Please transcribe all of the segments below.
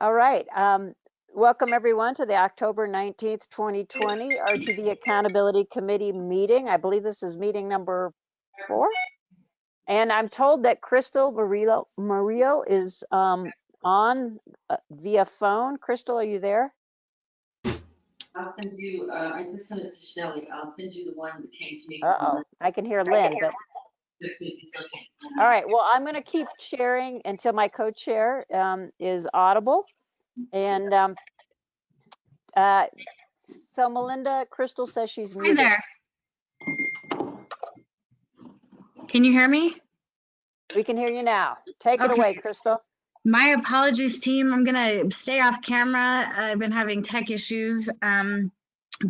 All right. Um, welcome everyone to the October 19th, 2020 RTD Accountability Committee meeting. I believe this is meeting number four. And I'm told that Crystal Murillo, Murillo is um, on uh, via phone. Crystal, are you there? I'll send you, uh, I just sent it to Shelley. I'll send you the one that came to me. Uh-oh, I can hear Lynn, but all right. Well, I'm going to keep sharing until my co-chair um, is audible. And um, uh, so Melinda, Crystal says she's Hi there. Can you hear me? We can hear you now. Take it away, Crystal. My apologies, team. I'm gonna stay off camera. I've been having tech issues, um,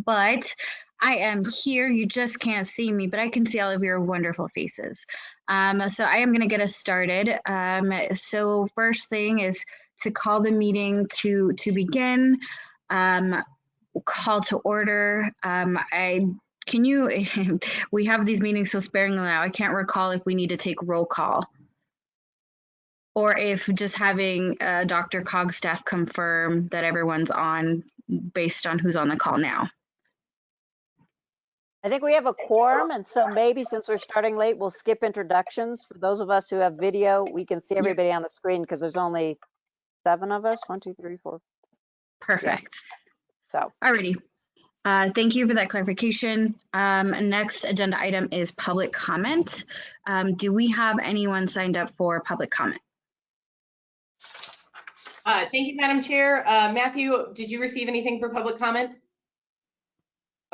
but I am here. You just can't see me, but I can see all of your wonderful faces. Um, so I am gonna get us started. Um, so first thing is to call the meeting to to begin. Um, call to order. Um, I can you we have these meetings so sparingly now. I can't recall if we need to take roll call or if just having uh, DRCOG staff confirm that everyone's on based on who's on the call now. I think we have a quorum, and so maybe since we're starting late, we'll skip introductions. For those of us who have video, we can see everybody on the screen because there's only seven of us. One, two, three, four. Perfect. So, Alrighty. Uh, thank you for that clarification. Um, next agenda item is public comment. Um, do we have anyone signed up for public comment? Uh, Thank you, Madam Chair. Uh, Matthew, did you receive anything for public comment?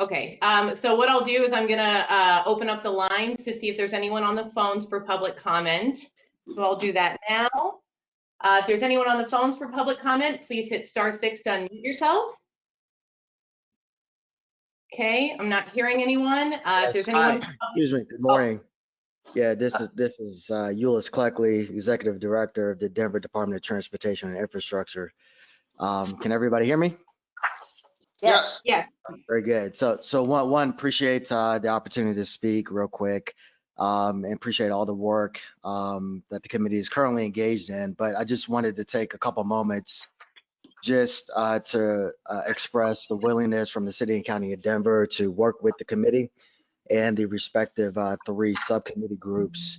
Okay, um, so what I'll do is I'm gonna uh, open up the lines to see if there's anyone on the phones for public comment. So I'll do that now. Uh, If there's anyone on the phones for public comment, please hit star six to unmute yourself. Okay, I'm not hearing anyone. Uh, If there's anyone. Excuse me, good morning. Yeah, this is, this is uh, Eulois Cleckley, Executive Director of the Denver Department of Transportation and Infrastructure. Um, Can everybody hear me? Yes, Yes, Very good. So, so one, one, appreciate uh, the opportunity to speak real quick. um, And appreciate all the work um, that the committee is currently engaged in. But I just wanted to take a couple moments just uh, to uh, express the willingness from the city and county of Denver to work with the committee and the respective uh, three subcommittee groups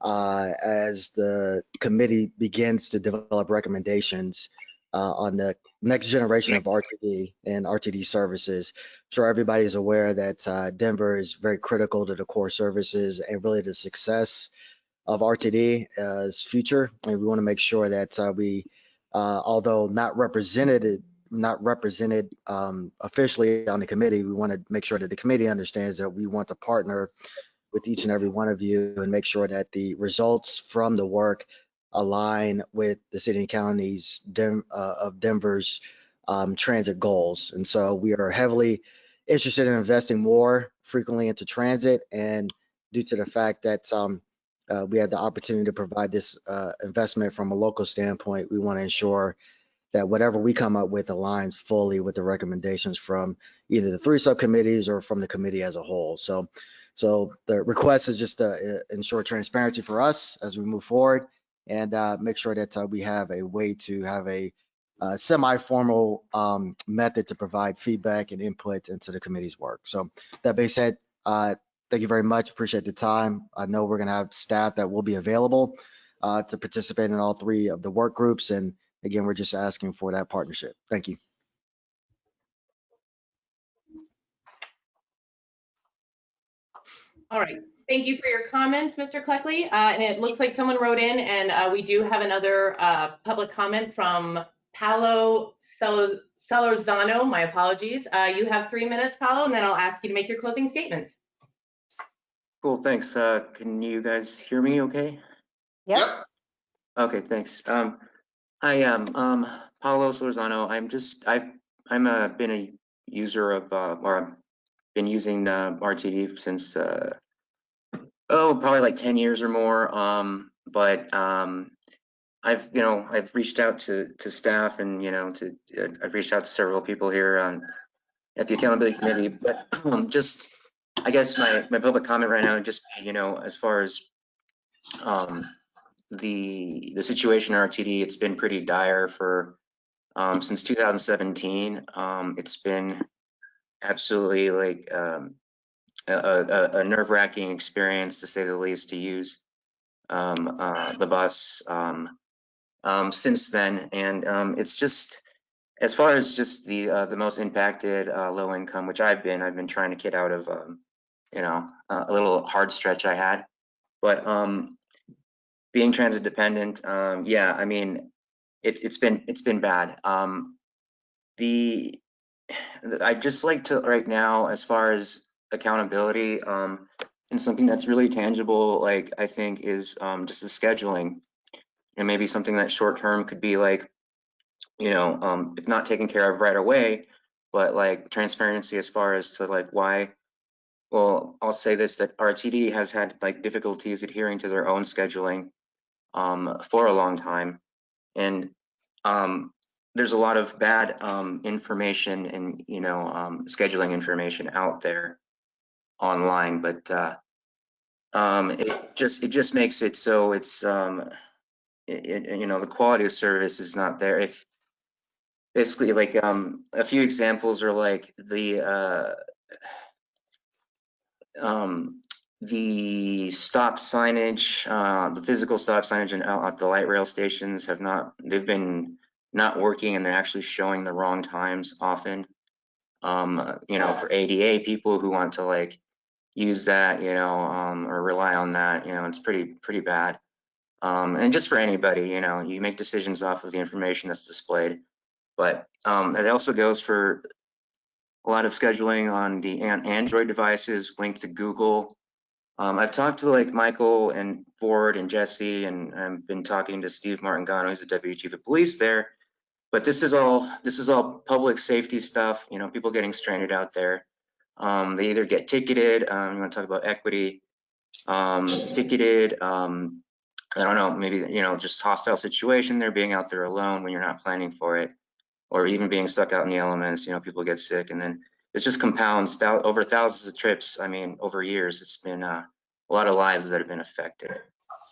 uh, as the committee begins to develop recommendations uh, on the next generation of RTD and RTD services. Sure, everybody is aware that uh, Denver is very critical to the core services and really the success of RTD's future. And we want to make sure that uh, we, uh, although not represented, not represented um, officially on the committee, we want to make sure that the committee understands that we want to partner with each and every one of you and make sure that the results from the work align with the city and counties Dem- uh, of Denver's um, transit goals. And so we are heavily interested in investing more frequently into transit and due to the fact that um, uh, we had the opportunity to provide this uh, investment from a local standpoint, we want to ensure that whatever we come up with aligns fully with the recommendations from either the three subcommittees or from the committee as a whole. So, so the request is just to uh, ensure transparency for us as we move forward and uh, make sure that uh, we have a way to have a uh, semi-formal um, method to provide feedback and input into the committee's work. So that being said, uh, thank you very much. Appreciate the time. I know we're going to have staff that will be available uh, to participate in all three of the work groups. And again, we're just asking for that partnership. Thank you. All right, thank you for your comments, Mr. Cleckley. Uh, and it looks like someone wrote in and, uh, we do have another, uh, public comment from Paolo Celo- Celorzano, my apologies. Uh, you have three minutes, Paolo, and then I'll ask you to make your closing statements. Cool, thanks. Uh, can you guys hear me okay? yep. Okay, thanks. Um, I am, um, Paulo Solorzano. I'm just, I've, I'm a, been a user of, uh, or I've been using, uh, RTD since, uh, oh, probably like ten years or more. Um, but, um, I've, you know, I've reached out to, to staff and, you know, to, uh, I've reached out to several people here at the accountability committee, but, um, just, I guess my, my public comment right now, just, you know, as far as, um, the, the situation in RTD, it's been pretty dire for um, since 2017. Um, it's been absolutely like um, a, a, a nerve-wracking experience to say the least to use um, uh, the bus um, um, since then, and um, it's just as far as just the uh, the most impacted uh, low income, which I've been, I've been trying to get out of, um, you know, a little hard stretch I had, but um, being transit dependent, um, yeah, I mean, it's it's been it's been bad. The I'd just like to right now, as far as accountability, um, and something that's really tangible, like I think is um, just the scheduling, and maybe something that short term could be like, you know, um, if not taken care of right away, but like transparency as far as to like why. Well, I'll say this that RTD has had like difficulties adhering to their own scheduling um, for a long time, and um, there's a lot of bad um, information and you know um, scheduling information out there online, but uh, um, it just it just makes it so it's um, it, it, you know the quality of service is not there. If basically like um, a few examples are like the uh, um, the stop signage, uh, the physical stop signage and out at the light rail stations have not, they've been not working and they're actually showing the wrong times often. Um, uh, you know, for ADA people who want to like use that, you know, um, or rely on that, you know, it's pretty, pretty bad. Um, and just for anybody, you know, you make decisions off of the information that's displayed. But um, it also goes for a lot of scheduling on the an Android devices linked to Google. Um, I've talked to like Michael and Ford and Jesse, and I've been talking to Steve Martingano, who's the deputy chief of police there. But this is all this is all public safety stuff. You know, people getting stranded out there. Um, they either get ticketed. You want to talk about equity? Um, ticketed. Um, I don't know. Maybe you know, just hostile situation. They're being out there alone when you're not planning for it, or even being stuck out in the elements. You know, people get sick, and then it just compounds thou over thousands of trips. I mean, over years, it's been uh, a lot of lives that have been affected.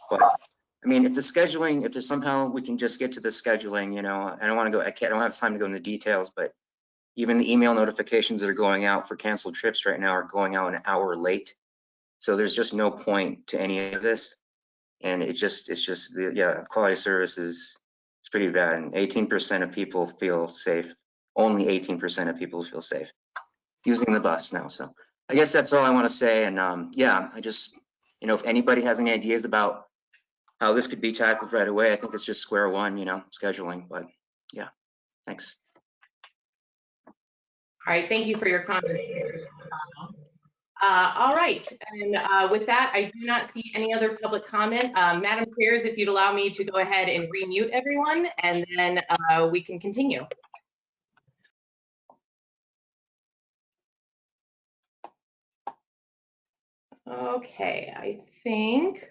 But I mean, if the scheduling, if there's somehow we can just get to the scheduling, you know, I don't want to go, I can't, I don't have time to go into details, but even the email notifications that are going out for canceled trips right now are going out an hour late. So there's just no point to any of this. And it just, it's just, the yeah, quality service is, it's pretty bad. And 18% of people feel safe. Only 18% of people feel safe using the bus now. So I guess that's all I want to say. And um, yeah, I just, you know, if anybody has any ideas about how this could be tackled right away, I think it's just square one, you know, scheduling. But yeah, thanks. All right, thank you for your comments. Uh, all right, and uh, with that, I do not see any other public comment. Um, Madam Chairs, if you'd allow me to go ahead and remute everyone, and then uh, we can continue. Okay, I think.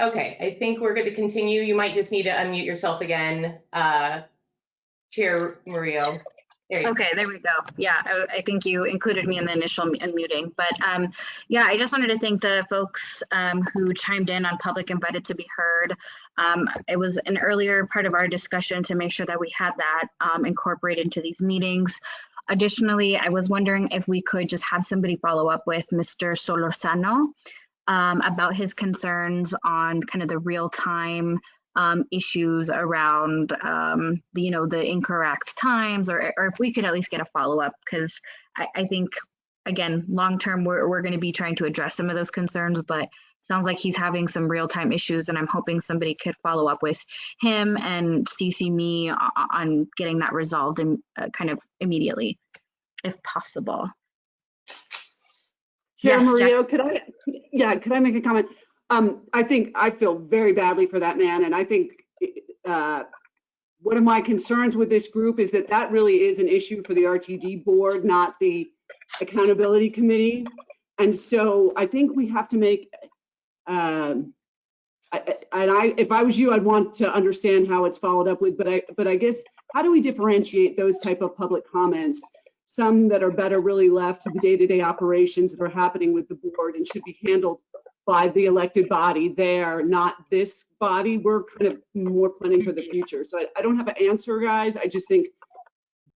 Okay, I think we're going to continue. You might just need to unmute yourself again, uh, Chair Murillo. There you go. Okay, there we go. Yeah, I, I think you included me in the initial unmuting, but um, yeah, I just wanted to thank the folks um, who chimed in on public invited to be heard. Um, it was an earlier part of our discussion to make sure that we had that um, incorporated into these meetings. Additionally, I was wondering if we could just have somebody follow up with Mr. Solorzano um, about his concerns on kind of the real time um, issues around um, the, you know, the incorrect times, or, or if we could at least get a follow up, because I, I think, again, long term, we're, we're going to be trying to address some of those concerns, but sounds like he's having some real time issues, and I'm hoping somebody could follow up with him and CC me on getting that resolved and uh, kind of immediately, if possible. Chair Yes, Murillo, could I, yeah, could I make a comment? Um, I think I feel very badly for that man, and I think uh, one of my concerns with this group is that that really is an issue for the RTD board, not the accountability committee. And so I think we have to make, um, I- and I, if I was you, I'd want to understand how it's followed up with, but I, but I guess, how do we differentiate those type of public comments? Some that are better really left to the day-to-day operations that are happening with the board and should be handled by the elected body there, not this body. We're kind of more planning for the future. So I, I don't have an answer, guys. I just think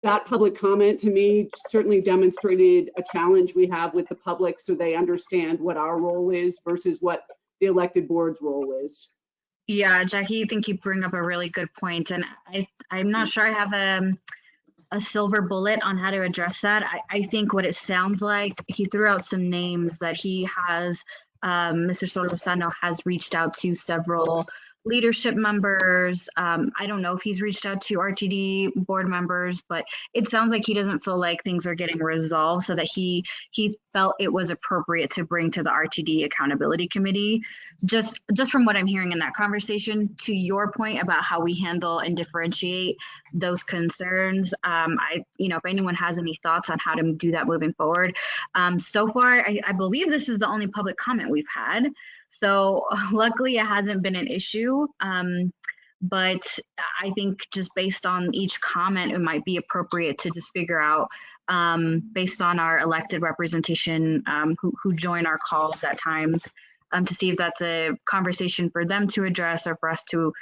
that public comment to me certainly demonstrated a challenge we have with the public so they understand what our role is versus what the elected board's role is. Yeah, Jackie, I think you bring up a really good point, and I I'm not sure I have a a silver bullet on how to address that. I, I think what it sounds like he threw out some names that he has. Um, Mr. Solorzano has reached out to several leadership members. Um, I don't know if he's reached out to RTD board members, but it sounds like he doesn't feel like things are getting resolved, so that he he felt it was appropriate to bring to the RTD accountability committee. Just just from what I'm hearing in that conversation, to your point about how we handle and differentiate those concerns, um, I you know if anyone has any thoughts on how to do that moving forward. Um, so far, I, I believe this is the only public comment we've had. So luckily it hasn't been an issue. Um, but I think just based on each comment, it might be appropriate to just figure out, um, based on our elected representation um, who, who join our calls at times, um, to see if that's a conversation for them to address or for us to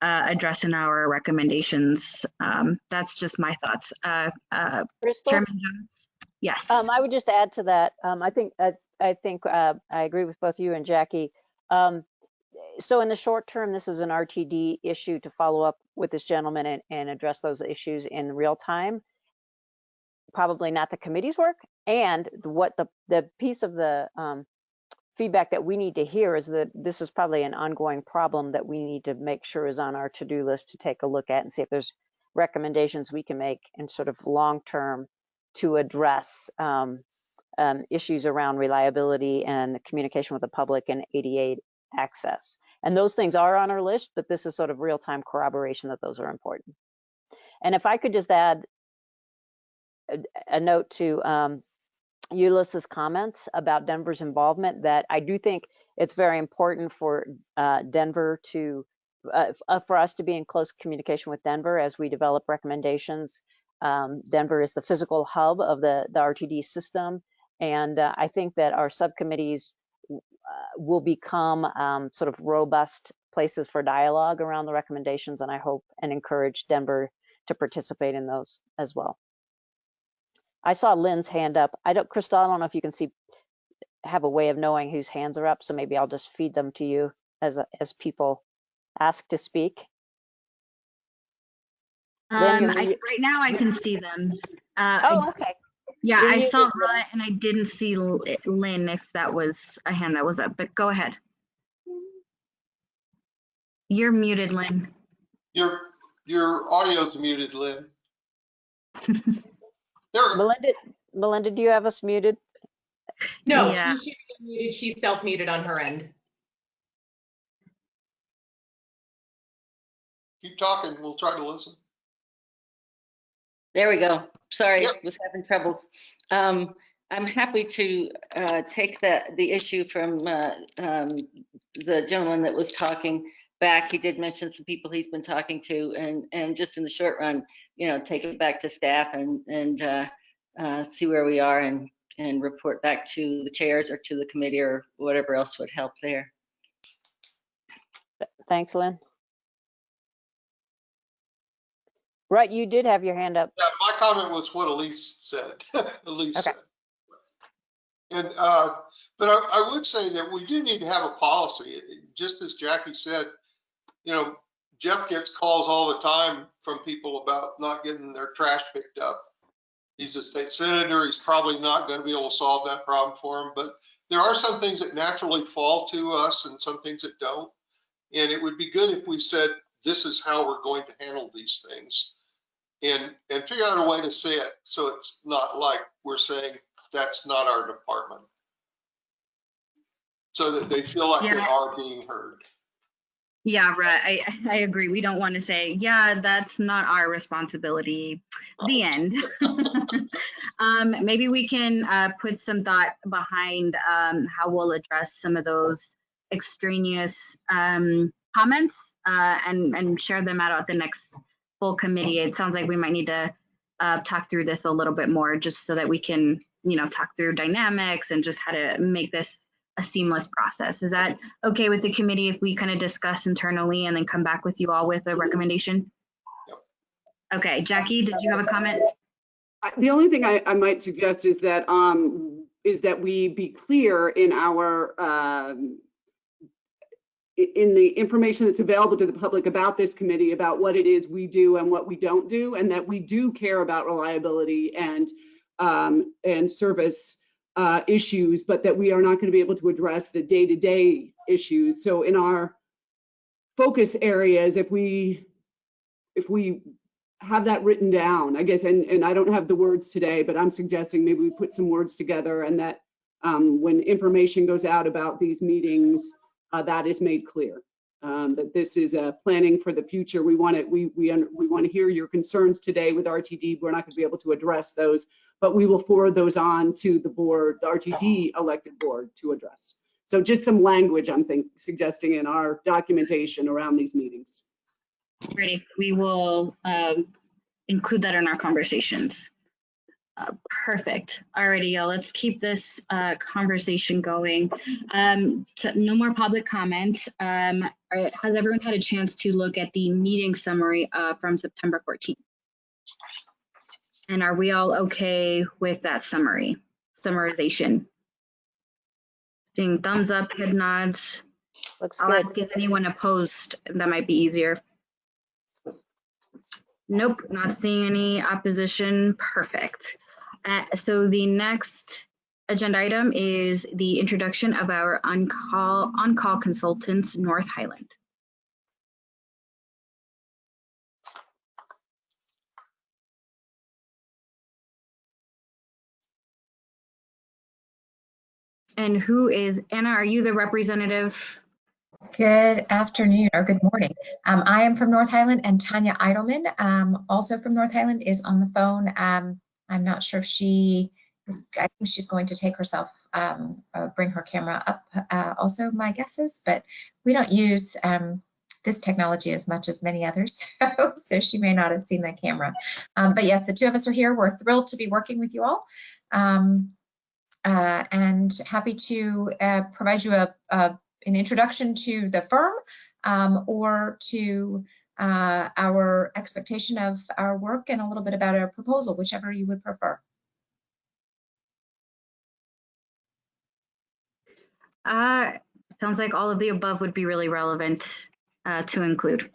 uh, address in our recommendations. Um, that's just my thoughts. Uh, uh, Crystal? Chairman Jones? Yes. Um, I would just add to that. Um, I think I, think uh, I agree with both you and Jackie. Um, so in the short term, this is an RTD issue to follow up with this gentleman and, and address those issues in real time. Probably not the committee's work. And what the the piece of the um, feedback that we need to hear is that this is probably an ongoing problem that we need to make sure is on our to-do list to take a look at and see if there's recommendations we can make in sort of long term to address um, um, issues around reliability and communication with the public and ADA access. And those things are on our list, but this is sort of real-time corroboration that those are important. And if I could just add a, a note to um, Eulois' comments about Denver's involvement, that I do think it's very important for uh, Denver to, uh, uh, for us to be in close communication with Denver as we develop recommendations. Um, Denver is the physical hub of the, the RTD system. And uh, I think that our subcommittees uh, will become um, sort of robust places for dialogue around the recommendations. And I hope and encourage Denver to participate in those as well. I saw Lynn's hand up. I don't, Crystal, I don't know if you can see, have a way of knowing whose hands are up. So maybe I'll just feed them to you as, as people ask to speak. Um, you're I, right now I can see them. Uh, Oh, okay. Yeah, I saw Lynn. Rut and I didn't see Lynn if that was a hand that was up, but go ahead. You're muted, Lynn. Your, your audio's muted, Lynn. There, Melinda, Melinda, do you have us muted? No, Yeah. she should be muted. She's self-muted on her end. keep talking, we'll try to listen. There we go. Sorry, Yep. was having troubles. Um, I'm happy to, uh, take the, the issue from, uh, um, the gentleman that was talking back. He did mention some people he's been talking to and, and just in the short run, you know, take it back to staff and, and, uh, uh, see where we are and, and report back to the chairs or to the committee or whatever else would help there. Thanks, Lynn. Right, you did have your hand up. Yeah, my comment was what Elise said, Elise Okay. said. And, uh, but I, I would say that we do need to have a policy, just as Jackie said, you know, Jeff gets calls all the time from people about not getting their trash picked up. He's a state senator, he's probably not gonna be able to solve that problem for him, but there are some things that naturally fall to us and some things that don't. And it would be good if we said, this is how we're going to handle these things and, and figure out a way to say it so it's not like we're saying that's not our department. So that they feel like they are being heard. Yeah, Rut, I, I agree. We don't want to say, yeah, that's not our responsibility. The end. um, maybe we can uh, put some thought behind um, how we'll address some of those extraneous um, comments uh, and, and share them out at the next full committee. It sounds like we might need to uh, talk through this a little bit more just so that we can, you know, talk through dynamics and just how to make this a seamless process. Is that okay with the committee if we kind of discuss internally and then come back with you all with a recommendation? Okay, Jackie, did you have a comment? The only thing I, I might suggest is that, um, is that we be clear in our, um, in the information that's available to the public about this committee, about what it is we do and what we don't do, and that we do care about reliability and, um, and service, uh, issues, but that we are not going to be able to address the day-to-day issues. So in our focus areas, if we, if we have that written down, I guess, and, and I don't have the words today, but I'm suggesting maybe we put some words together and that um, when information goes out about these meetings, uh, that is made clear. Um, that this is uh, planning for the future. We want it, we, we, we want to hear your concerns today with RTD. We're not going to be able to address those, but we will forward those on to the board, the RTD elected board to address. So just some language I'm think, suggesting in our documentation around these meetings. Ready, we will um, include that in our conversations. Uh, Perfect. Alrighty, y'all, let's keep this uh, conversation going. Um, so No more public comment. Um, are- Has everyone had a chance to look at the meeting summary uh, from September 14th? And are we all okay with that summary, summarization? Seeing thumbs up, head nods. Looks I'll good. ask, is anyone opposed? That might be easier. Nope, not seeing any opposition. Perfect. Uh, so the next agenda item is the introduction of our on-call, on-call consultants, North Highland. And who is, Anna, are you the representative? Good afternoon or good morning. Um, I am from North Highland and Tanya Eidelman, um, also from North Highland, is on the phone. Um, I'm not sure if she is, I think she's going to take herself, um, uh, bring her camera up, uh, also my guess is, but we don't use um, this technology as much as many others, so she may not have seen the camera. Um, but yes, the two of us are here. We're thrilled to be working with you all. Um, uh, and happy to uh, provide you a, a an introduction to the firm um, or to uh, our expectation of our work and a little bit about our proposal, whichever you would prefer. Uh, sounds like all of the above would be really relevant uh, to include.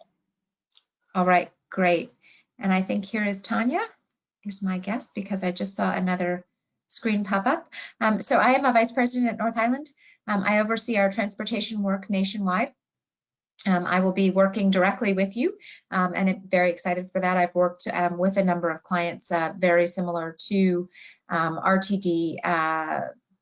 All right, great. And I think here is Tanya, is my guest, because I just saw another screen pop up. Um, so I am a vice president at North Highland. Um, I oversee our transportation work nationwide. Um, I will be working directly with you um, and I'm very excited for that. I've worked um, with a number of clients uh, very similar to um, RTD uh,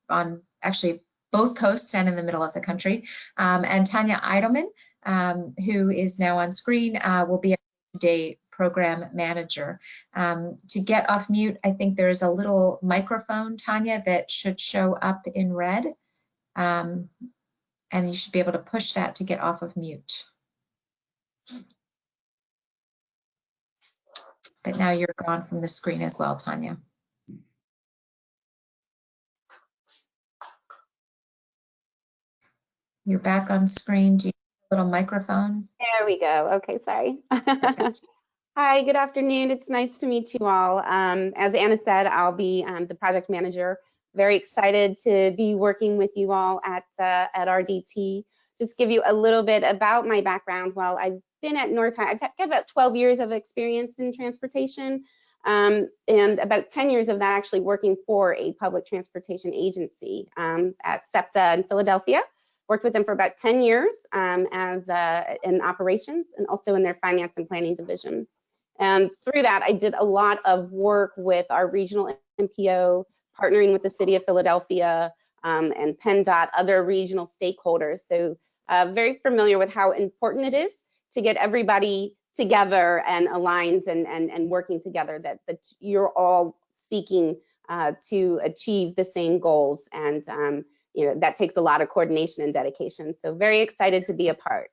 on actually both coasts and in the middle of the country. Um, and Tanya Eidelman, um, who is now on screen, uh, will be a today program manager. To get off mute, I think there's a little microphone, Tanya, that should show up in red. And you should be able to push that to get off of mute. But now you're gone from the screen as well, Tanya. You're back on screen. Do you have a little microphone? There we go. Okay, sorry. Hi, good afternoon. It's nice to meet you all. Um, as Anna said, I'll be um, the project manager. Very excited to be working with you all at uh, at RDT. Just give you a little bit about my background. Well, I've been at North. I've got about 12 years of experience in transportation, um, and about 10 years of that actually working for a public transportation agency um, at SEPTA in Philadelphia worked with them for about 10 years um, as uh, in operations and also in their finance and planning division. And through that, I did a lot of work with our regional MPO, partnering with the city of Philadelphia um, and PennDOT, other regional stakeholders. So uh, very familiar with how important it is to get everybody together and aligned and, and, and working together that, that you're all seeking uh, to achieve the same goals. And um, you know, that takes a lot of coordination and dedication. So very excited to be a part.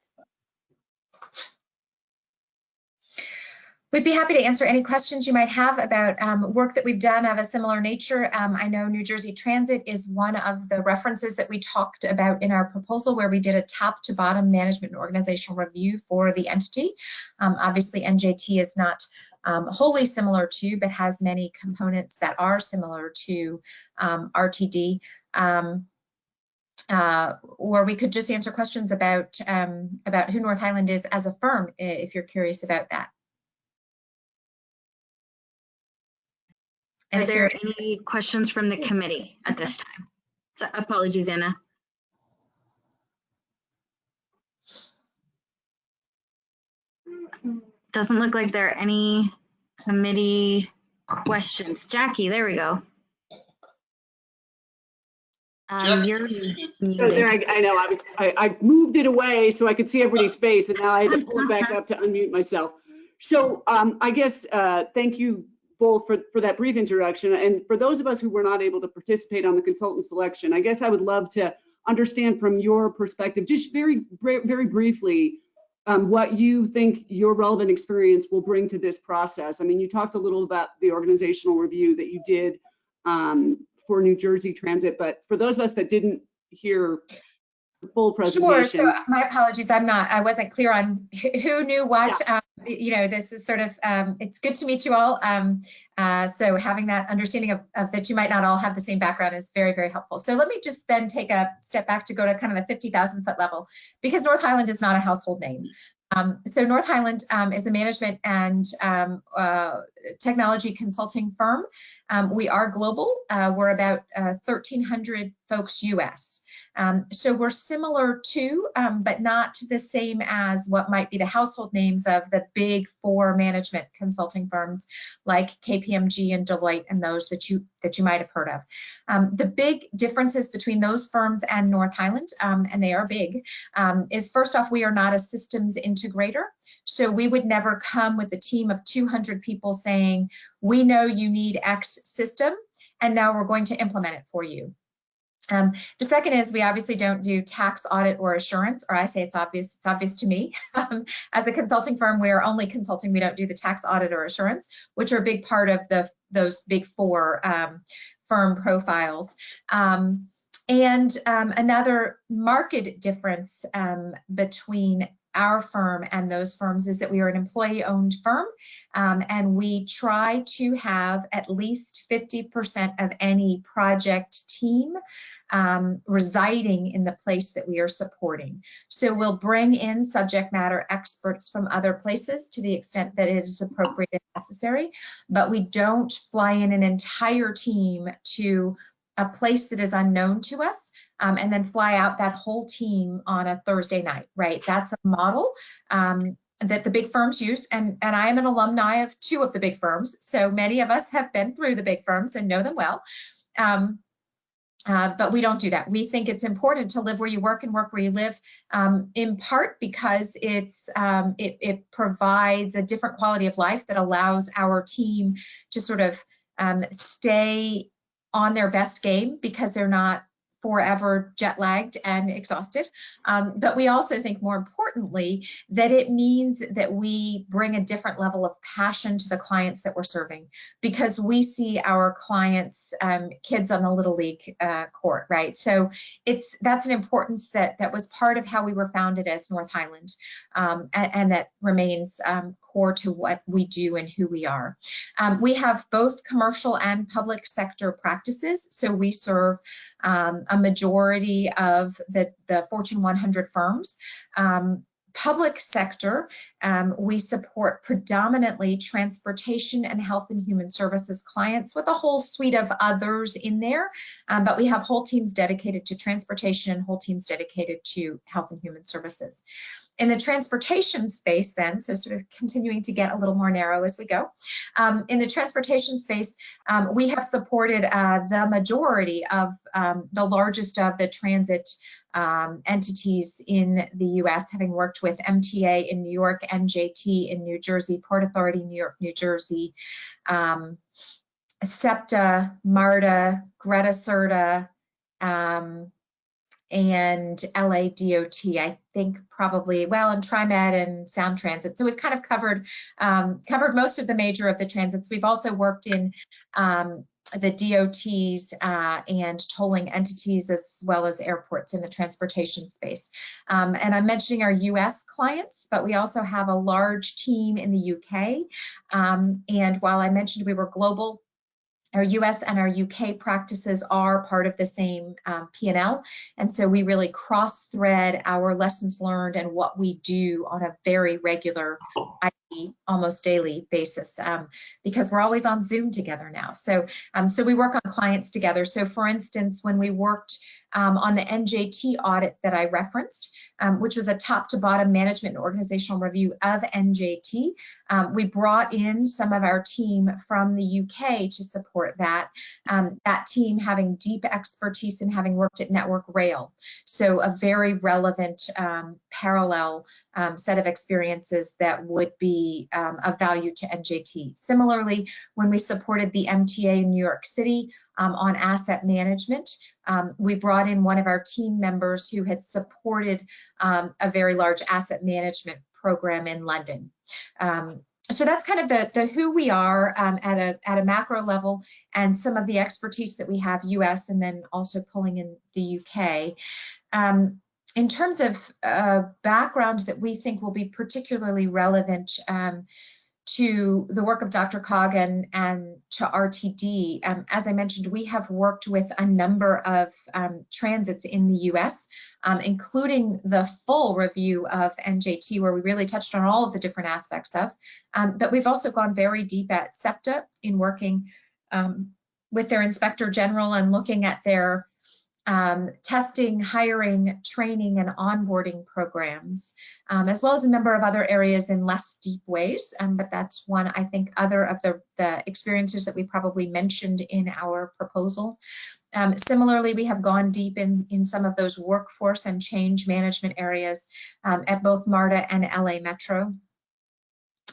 We'd be happy to answer any questions you might have about um, work that we've done of a similar nature. Um, I know New Jersey Transit is one of the references that we talked about in our proposal where we did a top to bottom management and organizational review for the entity. Um, obviously, NJT is not um, wholly similar to, but has many components that are similar to um, RTD. Um, uh, or we could just answer questions about about who North Highland is as a firm if you're curious about that. Are there any questions from the committee at this time? So apologies, Anna. Doesn't look like there are any committee questions. Jackie, there we go. Um, you're So there, muted. I, I know, I was, I, I moved it away so I could see everybody's face and now I had to pull it back up to unmute myself. So um, I guess, uh, thank you both for, for that brief introduction. And for those of us who were not able to participate on the consultant selection, I guess I would love to understand from your perspective, just very, very briefly, um, what you think your relevant experience will bring to this process. I mean, you talked a little about the organizational review that you did um, for New Jersey Transit, but for those of us that didn't hear full Sure. So my apologies. I'm not, I wasn't clear on who knew what. Um, you know, this is sort of, um, it's good to meet you all. Um, uh, so having that understanding of, of that you might not all have the same background is very, very helpful. So let me just then take a step back to go to kind of the 50,000 foot level because North Highland is not a household name. Um, so North Highland um, is a management and um, uh, technology consulting firm. Um, we are global. Uh, we're about uh, 1,300 folks US. Um, so we're similar to, um, but not the same as what might be the household names of the big four management consulting firms like KPMG and Deloitte and those that you that you might have heard of. The big differences between those firms and North Highland, and they are big, is first off, we are not a systems integrator. So we would never come with a team of 200 people saying, we know you need X system, and now we're going to implement it for you. Um, the second is we obviously don't do tax audit or assurance, or I say it's obvious, it's obvious to me. Um, as a consulting firm, we are only consulting, we don't do the tax audit or assurance, which are a big part of the those big four um, firm profiles. Um, and um, another market difference um, between our firm and those firms is that we are an employee owned firm um, and we try to have at least 50% of any project team um, residing in the place that we are supporting. So we'll bring in subject matter experts from other places to the extent that it is appropriate and necessary, but we don't fly in an entire team to a place that is unknown to us um, and then fly out that whole team on a Thursday night, right? That's a model um, that the big firms use. And, and I am an alumni of two of the big firms. So many of us have been through the big firms and know them well. Um, uh, but we don't do that. We think it's important to live where you work and work where you live, um, in part because it's um, it, it, provides a different quality of life that allows our team to sort of um, stay on their best game because they're not forever jet lagged and exhausted. Um, but we also think more importantly that it means that we bring a different level of passion to the clients that we're serving because we see our clients, um, kids on the Little League uh, court, right? So it's that's an importance that that was part of how we were founded as North Highland um, and, and, that remains um, core to what we do and who we are. Um, we have both commercial and public sector practices. So we serve um, a majority of the, the Fortune 100 firms. Um, public sector, um, we support predominantly transportation and health and human services clients with a whole suite of others in there, um, but we have whole teams dedicated to transportation and whole teams dedicated to health and human services. In the transportation space then, so sort of continuing to get a little more narrow as we go, um, in the transportation space, um, we have supported uh, the majority of um, the largest of the transit um, entities in the US, having worked with MTA in New York, NJT in New Jersey, Port Authority, New York, New Jersey, um, SEPTA, MARTA, GRTA SRTA, um, and LA DOT, I think probably, well, and TriMet and Sound Transit. So we've kind of covered um, covered most of the major of the transits. We've also worked in um, the DOTs uh, and tolling entities as well as airports in the transportation space. Um, and I'm mentioning our US clients, but we also have a large team in the UK. Um, and while I mentioned we were global, our US and our UK practices are part of the same um, P&L. And so we really cross thread our lessons learned and what we do on a very regular. Almost daily basis um, because we're always on Zoom together now. So, um, so we work on clients together. So for instance, when we worked um, on the NJT audit that I referenced, um, which was a top to bottom management and organizational review of NJT. Um, we brought in some of our team from the UK to support that, um, that team having deep expertise in having worked at Network Rail. So a very relevant parallel set of experiences that would be of value to NJT. Similarly, when we supported the MTA in New York City on asset management, um, we brought in one of our team members who had supported um, a very large asset management program in London. Um, so that's kind of the, the who we are um, at a at a macro level and some of the expertise that we have US and then also pulling in the UK. Um, in terms of uh, background that we think will be particularly relevant um, to the work of DRCOG and, and to RTD. Um, as I mentioned, we have worked with a number of um, transits in the US, um, including the full review of NJT, where we really touched on all of the different aspects of. Um, but we've also gone very deep at SEPTA in working um, with their inspector general and looking at their um, testing, hiring, training, and onboarding programs, um, as well as a number of other areas in less deep ways. Um, but that's one, I think, other of the, the experiences that we probably mentioned in our proposal. Um, similarly, we have gone deep in, in some of those workforce and change management areas um, at both MARTA and LA Metro.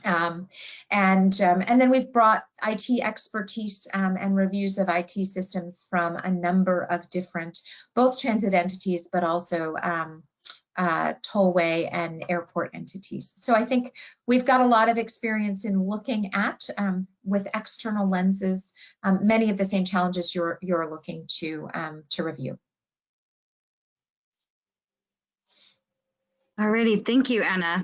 Um, and, um, and then we've brought IT expertise um, and reviews of IT systems from a number of different, both transit entities, but also um, uh, tollway and airport entities. So I think we've got a lot of experience in looking at, um, with external lenses, um, many of the same challenges you're, you're looking to, to review. Alrighty, thank you, Anna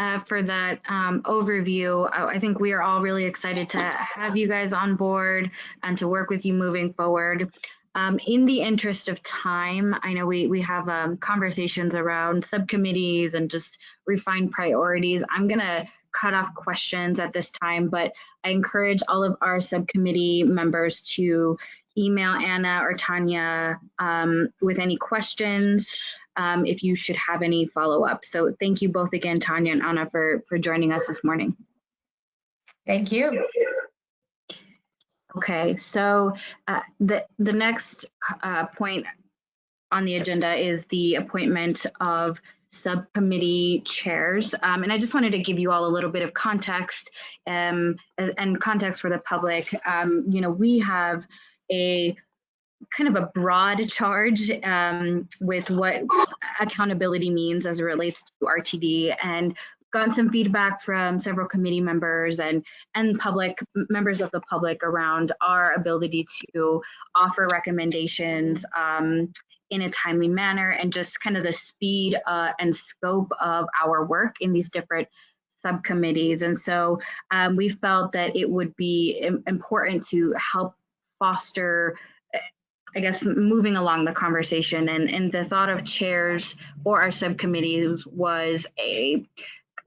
uh, for that um, overview. I, I, think we are all really excited to have you guys on board and to work with you moving forward. Um, in the interest of time, I know we, we have um, conversations around subcommittees and just refined priorities. I'm going to cut off questions at this time, but I encourage all of our subcommittee members to email Anna or Tanya um, with any questions um, if you should have any follow-up. So thank you both again, Tanya and Anna, for, for joining us this morning. Thank you. Okay, so uh, the, the next uh, point on the agenda is the appointment of subcommittee chairs. Um, and I just wanted to give you all a little bit of context um, and context for the public. Um, you know, we have a kind of a broad charge um, with what accountability means as it relates to RTD and gotten some feedback from several committee members and and public members of the public around our ability to offer recommendations um, in a timely manner and just kind of the speed uh, and scope of our work in these different subcommittees. And so um, we felt that it would be important to help foster I guess moving along the conversation and, and the thought of chairs or our subcommittees was a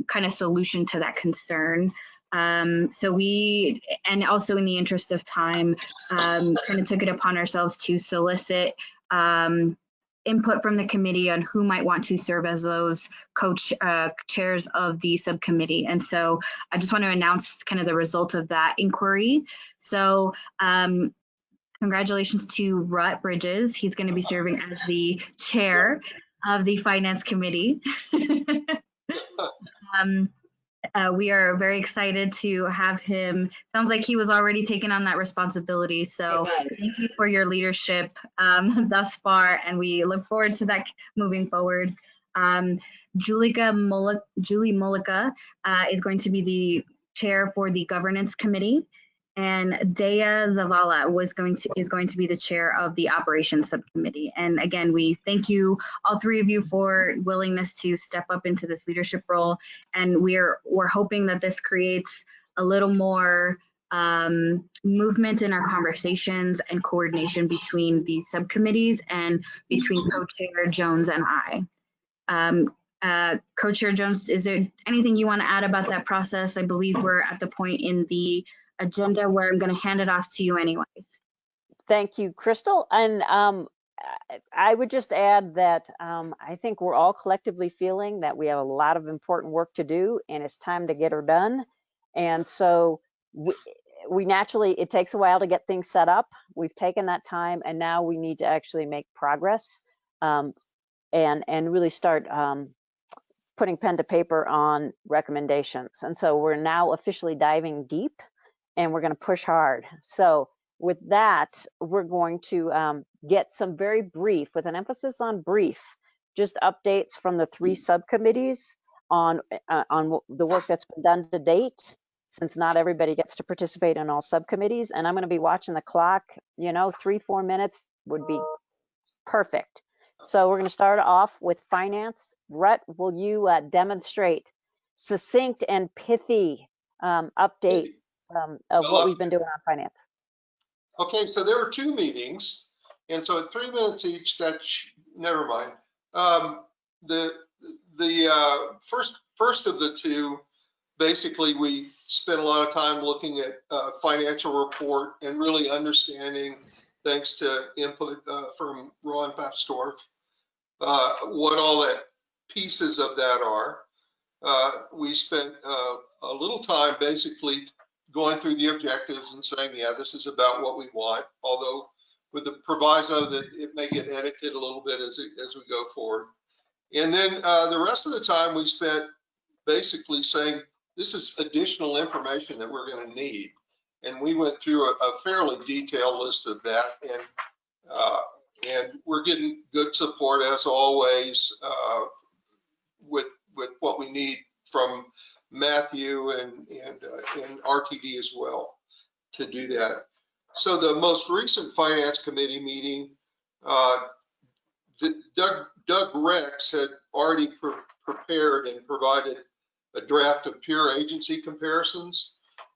kind of solution to that concern. Um, so we, and also in the interest of time, um, kind of took it upon ourselves to solicit um, input from the committee on who might want to serve as those coach uh, chairs of the subcommittee. And so I just want to announce kind of the result of that inquiry. So um, Congratulations to Rut Bridges. He's going to be serving as the chair of the Finance Committee. um, uh, we are very excited to have him. Sounds like he was already taking on that responsibility. So thank you for your leadership um, thus far, and we look forward to that moving forward. Um, Julika Mullica, Julie Mullica uh, is going to be the chair for the governance committee, and Dea Zavala was going to is going to be the chair of the operations subcommittee. And again, we thank you all three of you for willingness to step up into this leadership role. And we're we're hoping that this creates a little more um, movement in our conversations and coordination between these subcommittees and between co-chair Jones and I. Um, uh, Co-Chair Jones, is there anything you want to add about that process? I believe we're at the point in the agenda where I'm going to hand it off to you anyways. Thank you, Crystal. And um, I- would just add that um, I think we're all collectively feeling that we have a lot of important work to do and it's time to get her done. And so we, we naturally, it takes a while to get things set up. We've taken that time and now we need to actually make progress um, and, and really start um, putting pen to paper on recommendations. And so we're now officially diving deep and we're going to push hard. So with that, we're going to um, get some very brief, with an emphasis on brief, just updates from the three subcommittees on uh, on the work that's been done to date. Since not everybody gets to participate in all subcommittees, and I'm going to be watching the clock. You know, three four minutes would be perfect. So we're going to start off with finance. Rhett, will you uh, demonstrate succinct and pithy um, update um, of what we've been doing on finance? Okay, so there were two meetings, and so at three minutes each, that, sh- never mind. Um, the, the, uh, first, first of the two, basically, we spent a lot of time looking at, uh, financial report and really understanding, thanks to input, uh, from Ron Papsdorf, uh, what all that pieces of that are. Uh, we spent, uh, a little time basically going through the objectives and saying, yeah, this is about what we want, although with the proviso that it may get edited a little bit as, it- as we go forward. And then uh, the rest of the time we spent basically saying, this is additional information that we're going to need. And we went through a, a fairly detailed list of that and, uh, and we're getting good support as always uh, with, with what we need from Matthew and, and, uh, and RTD as well to do that. So the most recent finance committee meeting, uh, the- Doug, Doug Rex had already pre- prepared and provided a draft of pure agency comparisons.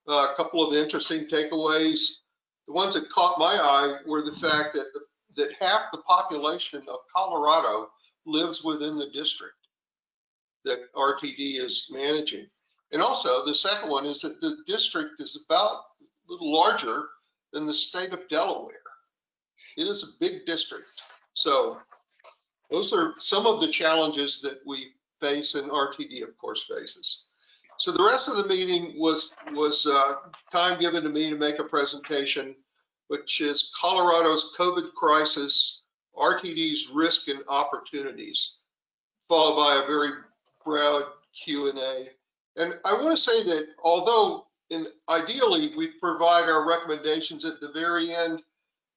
Uh, A couple of interesting takeaways. The ones that caught my eye were the fact that, that half the population of Colorado lives within the district that RTD is managing. And also, the second one is that the district is about a little larger than the state of Delaware. It is a big district. So those are some of the challenges that we face and RTD, of course, faces. So the rest of the meeting was, was uh, time given to me to make a presentation, which is Colorado's COVID crisis, RTD's risk and opportunities, followed by a very broad Q and I want to say that although in ideally we provide our recommendations at the very end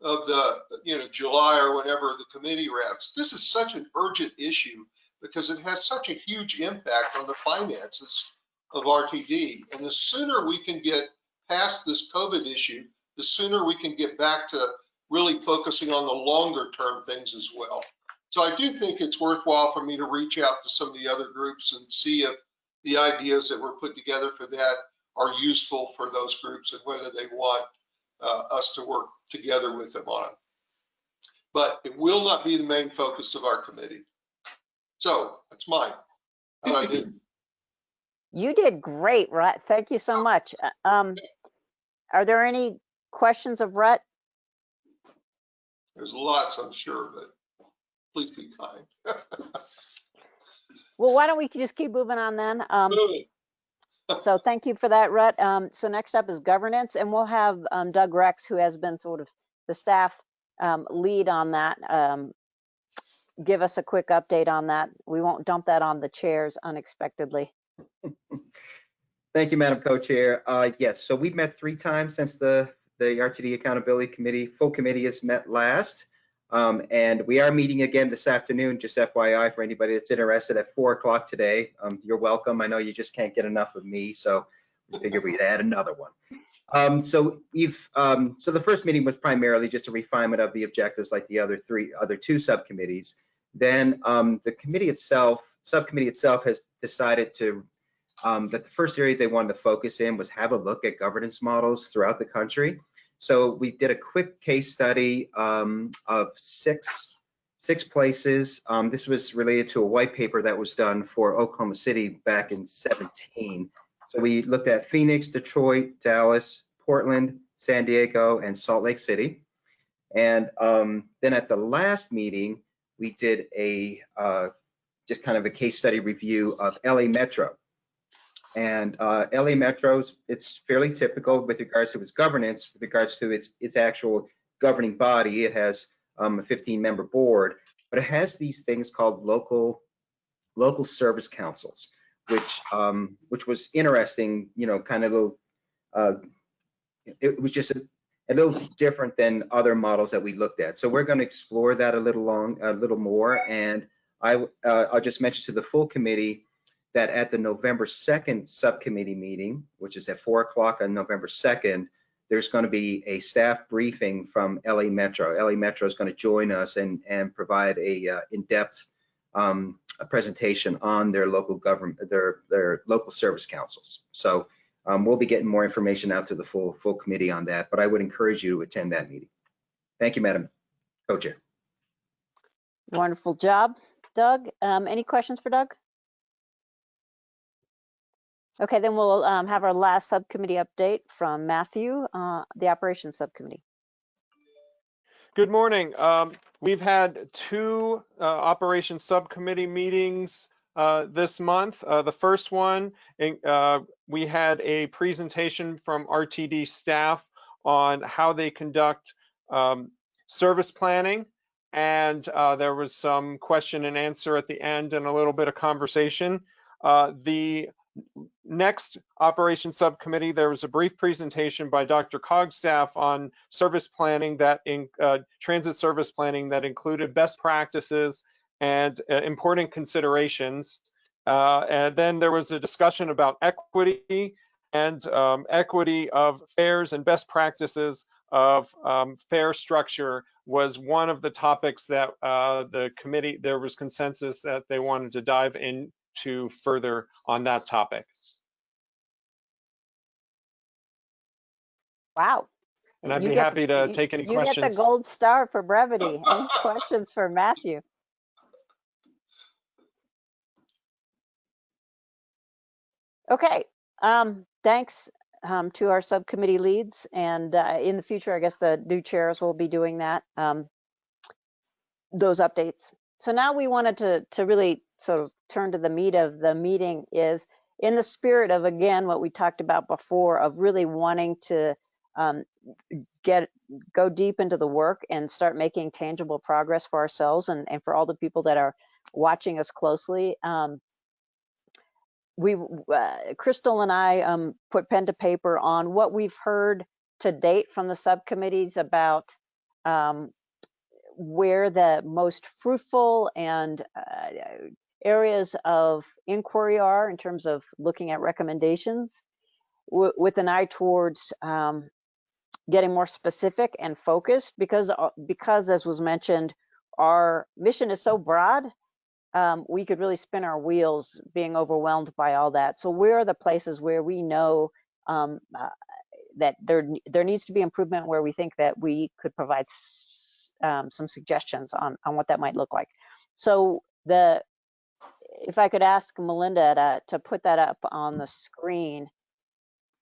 of the, you know, July or whenever the committee wraps, this is such an urgent issue because it has such a huge impact on the finances of RTD. And the sooner we can get past this COVID issue, the sooner we can get back to really focusing on the longer term things as well. So I do think it's worthwhile for me to reach out to some of the other groups and see if the ideas that were put together for that are useful for those groups and whether they want uh, us to work together with them on it. But it will not be the main focus of our committee. So that's mine. How do I do? You did great, Rhett. Thank you so much. Uh, Um, are there any questions of Rhett? There's lots, I'm sure, but please be kind. Well, why don't we just keep moving on then? Um, so thank you for that, Rut. Um, so next up is governance, and we'll have um, Doug Rex, who has been sort of the staff um, lead on that, um, give us a quick update on that. We won't dump that on the chairs unexpectedly. Thank you, Madam Co-Chair. Uh, yes, so we've met three times since the, the RTD Accountability Committee, full committee has met last. Um, and we are meeting again this afternoon, just FYI for anybody that's interested at four o'clock today. Um, you're welcome. I know you just can't get enough of me, so we figured we'd add another one. Um, so we've, um, so the first meeting was primarily just a refinement of the objectives like the other three, other two subcommittees. Then um, the committee itself, subcommittee itself has decided to, um, that the first area they wanted to focus in was have a look at governance models throughout the country. So we did a quick case study um, of six, six places. Um, this was related to a white paper that was done for Oklahoma City back in 17. So we looked at Phoenix, Detroit, Dallas, Portland, San Diego, and Salt Lake City. And um, then at the last meeting, we did a uh, just kind of a case study review of LA Metro. And uh, LA Metro's, it's fairly typical with regards to its governance, with regards to its, its actual governing body. It has um, a 15 member board, but it has these things called local, local service councils, which, um, which was interesting, you know, kind of little, uh, it was just a, a little different than other models that we looked at. So we're going to explore that a little long, a little more. And I, uh, I'll just mention to the full committee that at the November 2nd subcommittee meeting, which is at 4 o'clock on November 2nd, there's going to be a staff briefing from LA Metro. LA Metro is going to join us and, and provide a uh, in-depth um, a presentation on their local government, their, their local service councils. So um, we'll be getting more information out to the full, full committee on that, but I would encourage you to attend that meeting. Thank you, Madam Co-Chair. Wonderful job, Doug. Um, any questions for Doug? Okay, then we'll um, have our last subcommittee update from Matthew, uh, the operations subcommittee. Good morning. Um, we've had two uh, operations subcommittee meetings uh, this month. Uh, the first one, uh, we had a presentation from RTD staff on how they conduct um, service planning. And uh, there was some question and answer at the end and a little bit of conversation. The next operations subcommittee, there was a brief presentation by DRCOG staff on service planning that in uh, transit service planning that included best practices and uh, important considerations. Uh, and then there was a discussion about equity and um, equity of fares and best practices of um, fare structure was one of the topics that uh, the committee, there was consensus that they wanted to dive in to further on that topic. Wow. And I'd You be happy the- to you- take any You get the gold star for brevity. Any questions for Matthew? Okay, um, thanks um, to our subcommittee leads. And uh, in the future, I guess the new chairs will be doing that, um, those updates. So now we wanted to, to really sort of turn to the meat of the meeting is in the spirit of, again, what we talked about before of really wanting to um, get go deep into the work and start making tangible progress for ourselves and, and for all the people that are watching us closely. Um, we, uh, Crystal and I um, put pen to paper on what we've heard to date from the subcommittees about um, where the most fruitful and uh, areas of inquiry are in terms of looking at recommendations with an eye towards um, getting more specific and focused because uh, because as was mentioned our mission is so broad um, we could really spin our wheels being overwhelmed by all that. So where are the places where we know um, uh, that there there needs to be improvement where we think that we could provide um, some suggestions on on what that might look like? So the if I could ask Melinda to, to put that up on the screen.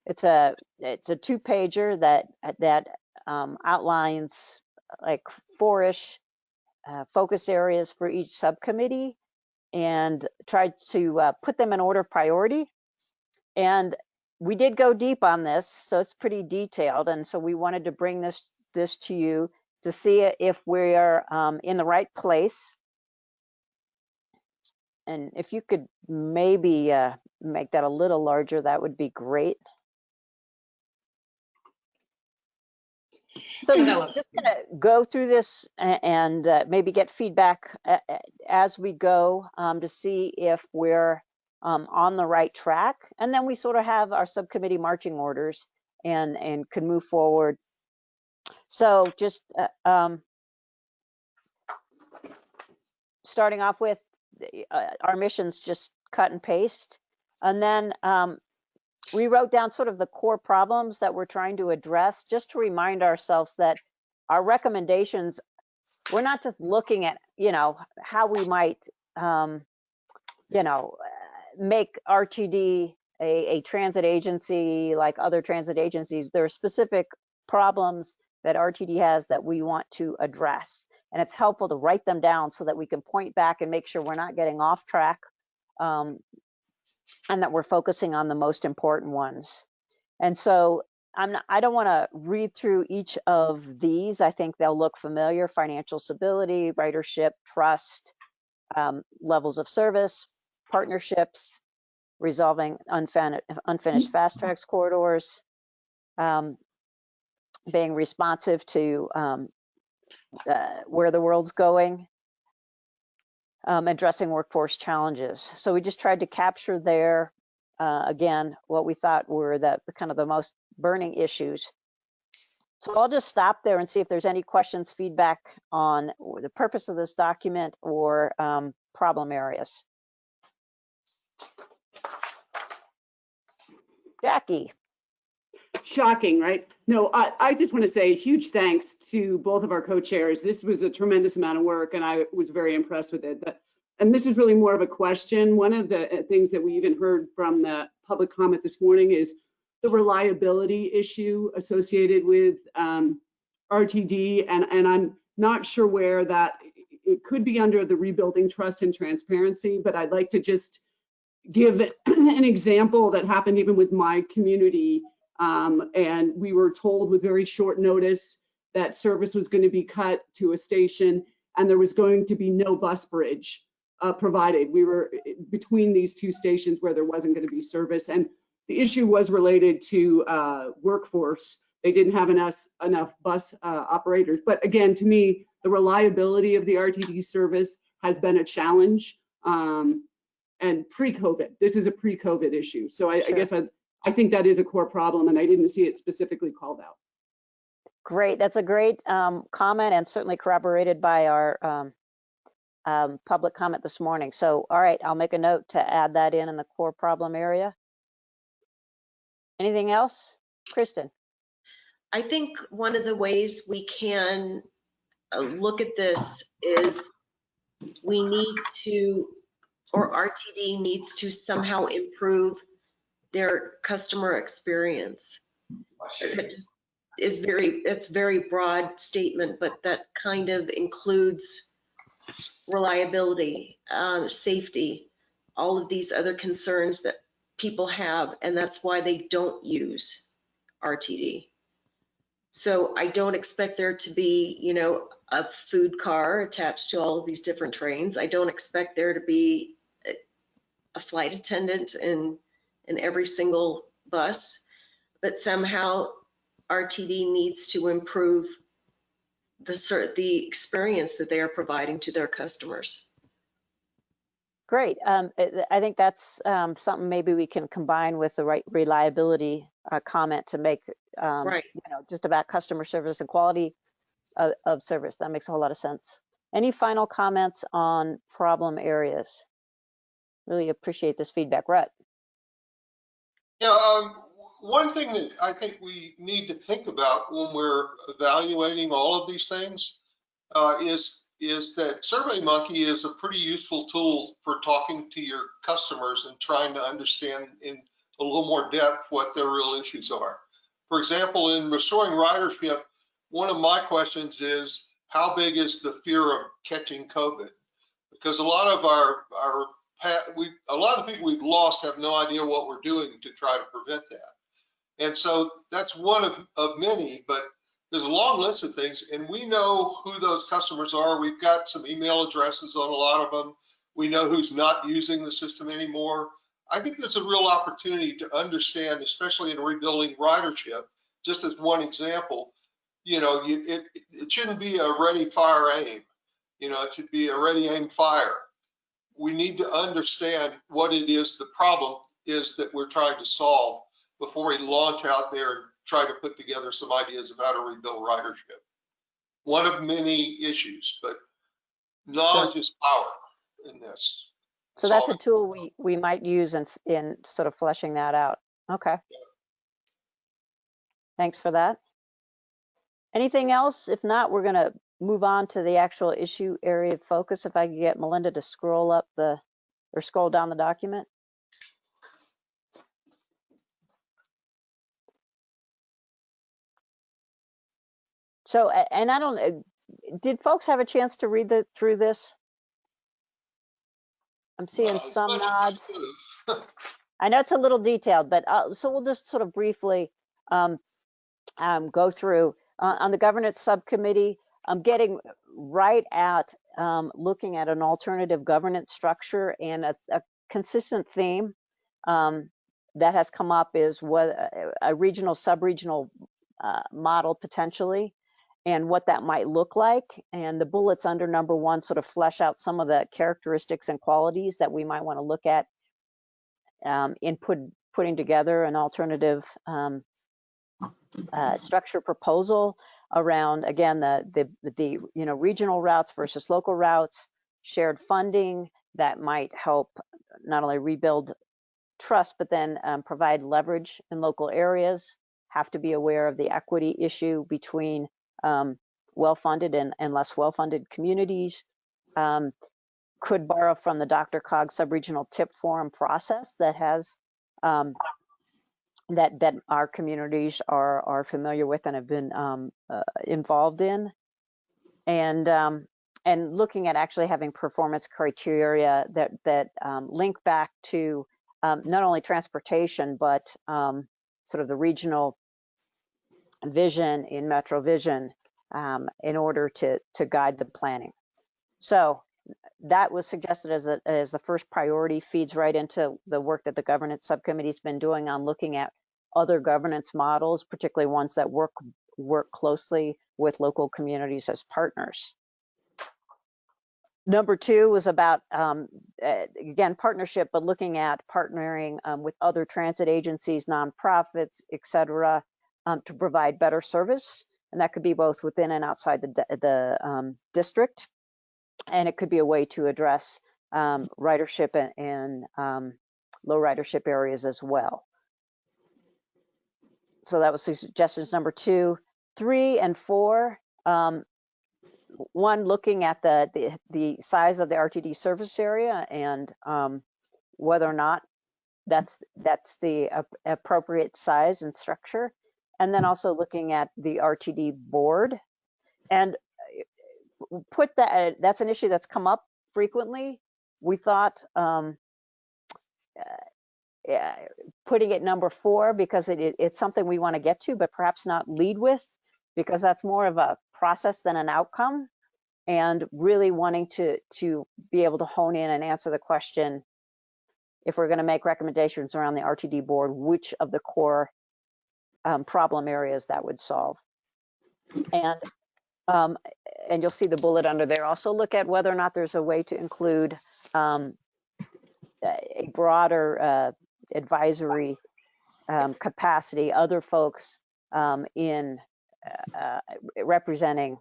It's a it's a two pager that that um, outlines like four-ish uh, focus areas for each subcommittee and tried to uh, put them in order of priority. And we did go deep on this so it's pretty detailed and so we wanted to bring this this to you to see if we are um, in the right place and if you could maybe uh, make that a little larger, that would be great. So we're just gonna go through this and uh, maybe get feedback a- a- as we go um, to see if we're um, on the right track. And then we sort of have our subcommittee marching orders and, and can move forward. So just uh, um, starting off with uh, our missions, just cut and paste. And then um, we wrote down sort of the core problems that we're trying to address, just to remind ourselves that our recommendations, we're not just looking at, you know, how we might, um, you know, make RTD a, a transit agency like other transit agencies. There are specific problems that RTD has that we want to address. And it's helpful to write them down so that we can point back and make sure we're not getting off track um, and that we're focusing on the most important ones. And so I'm not, I don't want to read through each of these. I think they'll look familiar. Financial stability, ridership, trust, um, levels of service, partnerships, resolving unfinished, unfinished FasTracks corridors, um, being responsive to um, uh, where the world's going, um, addressing workforce challenges. So we just tried to capture there, uh, again, what we thought were the, the kind of the most burning issues. So I'll just stop there and see if there's any questions, feedback on the purpose of this document or um, problem areas. Jackie, Shocking, right? No, I, I just want to say huge thanks to both of our co-chairs. This was a tremendous amount of work and I was very impressed with it. But- And this is really more of a question. One of the uh, things that we even heard from the public comment this morning is the reliability issue associated with um, RTD. And, and I'm not sure where that, it could be under the rebuilding trust and transparency, but I'd like to just give an example that happened even with my community. Um, and we were told with very short notice that service was going to be cut to a station and there was going to be no bus bridge uh, provided. We were eh, between these two stations where there wasn't going to be service. And the issue was related to uh, workforce. They didn't have enough, enough bus uh, operators. But again, to me, the reliability of the RTD service has been a challenge. Um, and pre-COVID, this is a pre-COVID issue. So I, I guess I, I think that is a core problem and I didn't see it specifically called out. great. That's a great um, comment and certainly corroborated by our um, um, public comment this morning. So, all right, I'll make a note to add that in in the core problem area. Anything else? Kristen? I think one of the ways we can uh, look at this is we need to, or RTD needs to somehow improve their customer experience. That just is very, it's very broad statement, but that kind of includes reliability, um, safety, all of these other concerns that people have, and that's why they don't use RTD. So I don't expect there to be, you know, a food car attached to all of these different trains. I don't expect there to be a- a flight attendant in, in every single bus. But somehow RTD needs to improve the, the experience that they are providing to their customers. Great. Um, I think that's um, something maybe we can combine with the right reliability uh, comment to make, um, Right. you know, just about customer service and quality of, of service. That makes a whole lot of sense. Any final comments on problem areas? Really appreciate this feedback. Rhett? Yeah, um, one thing that I think we need to think about when we're evaluating all of these things uh, is, is that SurveyMonkey is a pretty useful tool for talking to your customers and trying to understand in a little more depth what their real issues are. For example, in restoring ridership, one of my questions is, how big is the fear of catching COVID? Because a lot of our, our we, a lot of the people we've lost have no idea what we're doing to try to prevent that. And so that's one of, of many, but there's a long list of things and we know who those customers are. We've got some email addresses on a lot of them. We know who's not using the system anymore. I think there's a real opportunity to understand, especially in rebuilding ridership, just as one example, you know, it, it shouldn't be a ready, fire, aim. You know, it should be a ready, aim, fire. We need to understand what it is the problem is that we're trying to solve before we launch out there and try to put together some ideas of how to rebuild ridership. One of many issues, but knowledge is power in this. So that's a tool we, we might use in, in sort of fleshing that out. Okay. Yeah. Thanks for that. Anything else? If not, we're gonna move on to the actual issue area of focus. If I could get Melinda to scroll up the, or scroll down the document. So, and I don't, uh, did folks have a chance to read the, through this? I'm seeing as some much as I nods. I know it's a little detailed, but uh, so we'll just sort of briefly um, um, go through uh, on the governance subcommittee. I'm getting right at um, looking at an alternative governance structure and a, a consistent theme um, that has come up is what a, a regional sub-regional uh, model potentially and what that might look like. And the bullets under number one sort of flesh out some of the characteristics and qualities that we might want to look at um, in put, putting together an alternative um, uh, structure proposal around, again, the, the, the, you know, regional routes versus local routes, shared funding that might help not only rebuild trust, but then um, provide leverage in local areas, have to be aware of the equity issue between um, well-funded and, and less well-funded communities, um, could borrow from the DRCOG Subregional Tip Forum process that has um, that that our communities are are familiar with and have been um, uh, involved in, and um, and looking at actually having performance criteria that that um, link back to um, not only transportation but um, sort of the regional vision in MetroVision um, in order to to guide the planning. So that was suggested as a, as the first priority feeds right into the work that the governance subcommittee's been doing on looking at other governance models, particularly ones that work work closely with local communities as partners. Number two was about, um, again, partnership, but looking at partnering um, with other transit agencies, nonprofits, et cetera, um, to provide better service. And that could be both within and outside the, the um, district and it could be a way to address um, ridership and, and um, low ridership areas as well. So that was suggestions number two, three, and four. Um, one, looking at the, the the size of the RTD service area and um, whether or not that's that's the appropriate size and structure, and then also looking at the RTD board and put that that's an issue that's come up frequently. We thought um uh, putting it number four because it, it, it's something we want to get to but perhaps not lead with because that's more of a process than an outcome. And really wanting to to be able to hone in and answer the question if we're going to make recommendations around the rtd board which of the core um, problem areas that would solve. And um, and you'll see the bullet under there. Also look at whether or not there's a way to include um, a broader uh, advisory um, capacity, other folks um, in uh, uh, representing,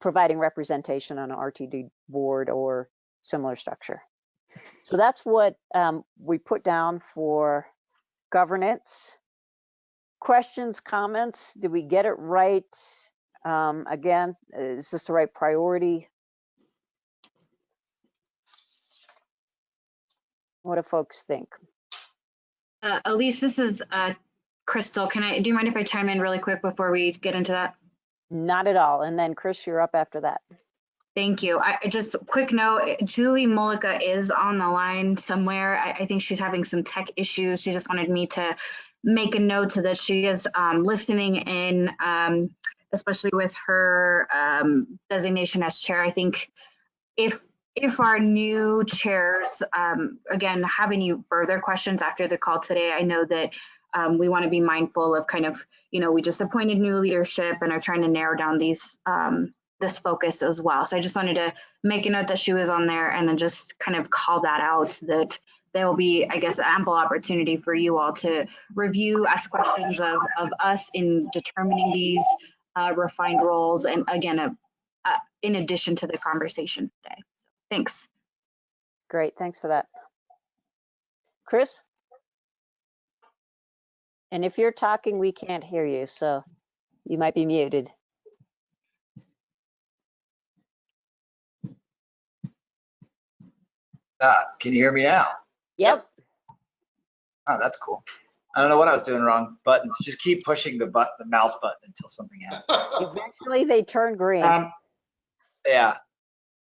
providing representation on an RTD board or similar structure. So that's what um, we put down for governance. Questions, comments? Did we get it right? Um, again, is this the right priority? What do folks think? Uh, Elise, this is uh, Crystal. Can I, do you mind if I chime in really quick before we get into that? Not at all. And then Chris, you're up after that. Thank you. I just quick note, Julie Mullica is on the line somewhere. I, I, think she's having some tech issues. She just wanted me to make a note to that she is um, listening in, um, especially with her um, designation as chair. I think if if our new chairs, um, again, have any further questions after the call today, I know that um, we want to be mindful of kind of, you know, we just appointed new leadership and are trying to narrow down these um, this focus as well. So I just wanted to make a note that she was on there and then just kind of call that out that there will be, I guess, ample opportunity for you all to review, ask questions of, of us in determining these uh, refined roles. And again, uh, uh, in addition to the conversation today. So, thanks. Great, thanks for that. Chris? And if you're talking, we can't hear you, so you might be muted. Ah, can you hear me now? Yep. Oh, that's cool. I don't know what I was doing wrong. Buttons. Just keep pushing the button, the mouse button until something happens. Eventually, they turn green. Um, yeah.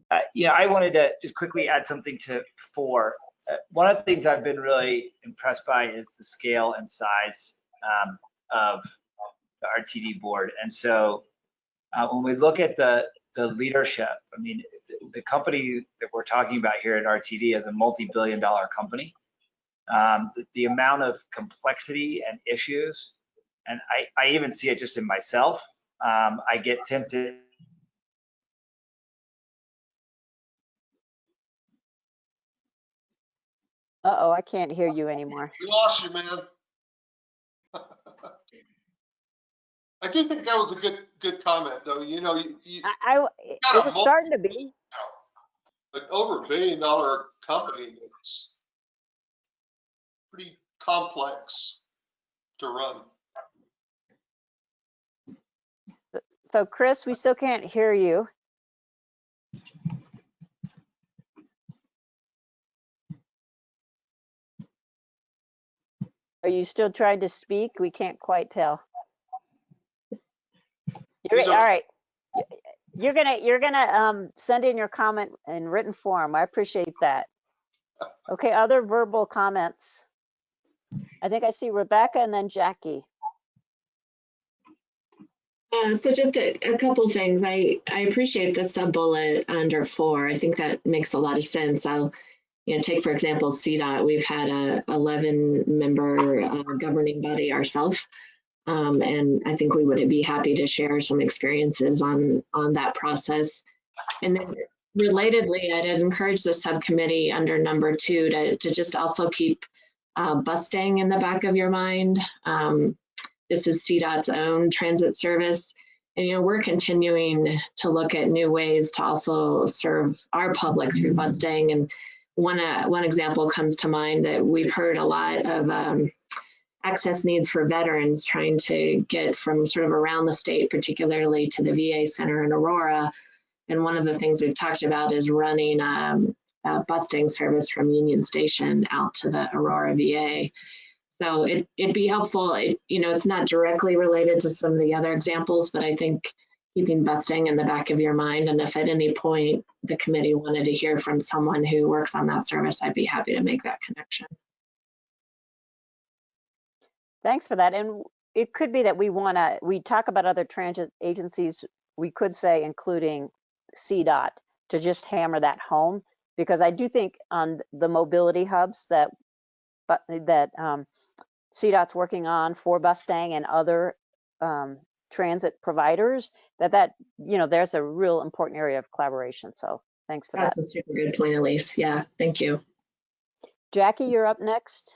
Uh, yeah, I wanted to just quickly add something to four. Uh, one of the things I've been really impressed by is the scale and size um, of the RTD board. And so uh, when we look at the the leadership, I mean, the, the company that we're talking about here at RTD is a multi-billion dollar company. Um, the, the amount of complexity and issues, and I, I even see it just in myself. Um, I get tempted Uh-oh, I can't hear you anymore. We lost you, man. I do think that was a good, good comment, though. You know, you, you, I, I it was starting to be. an over a billion dollar company that's pretty complex to run. So Chris, we still can't hear you. Are you still trying to speak? We can't quite tell. You're, all. You're gonna, you're gonna, um, send in your comment in written form. I appreciate that. Okay, other verbal comments? I think I see Rebecca and then Jackie. Uh, so just a, a couple things. I, I appreciate the sub bullet under four. I think that makes a lot of sense. I'll, you know, take for example CDOT. We've had a 11 member uh, governing body ourselves, um, and I think we would be happy to share some experiences on on that process. And then relatedly, I'd encourage the subcommittee under number two to to just also keep uh, Bustang in the back of your mind. Um, this is CDOT's own transit service. And, you know, we're continuing to look at new ways to also serve our public through Bustang. And one, uh, one example comes to mind that we've heard a lot of um, access needs for veterans trying to get from sort of around the state, particularly to the VA center in Aurora. And one of the things we've talked about is running um, a Bustang service from Union Station out to the Aurora VA. So it, it'd be helpful, it, you know, it's not directly related to some of the other examples, but I think keeping Bustang in the back of your mind, and if at any point the committee wanted to hear from someone who works on that service, I'd be happy to make that connection. Thanks for that. And it could be that we want to, we talk about other transit agencies, we could say including CDOT to just hammer that home. Because I do think on the mobility hubs that, but that um, CDOT's working on for Bustang and other um, transit providers, that that, you know, there's a real important area of collaboration. So thanks for that. That's a super good point, Elise. Yeah, thank you. Jackie, you're up next.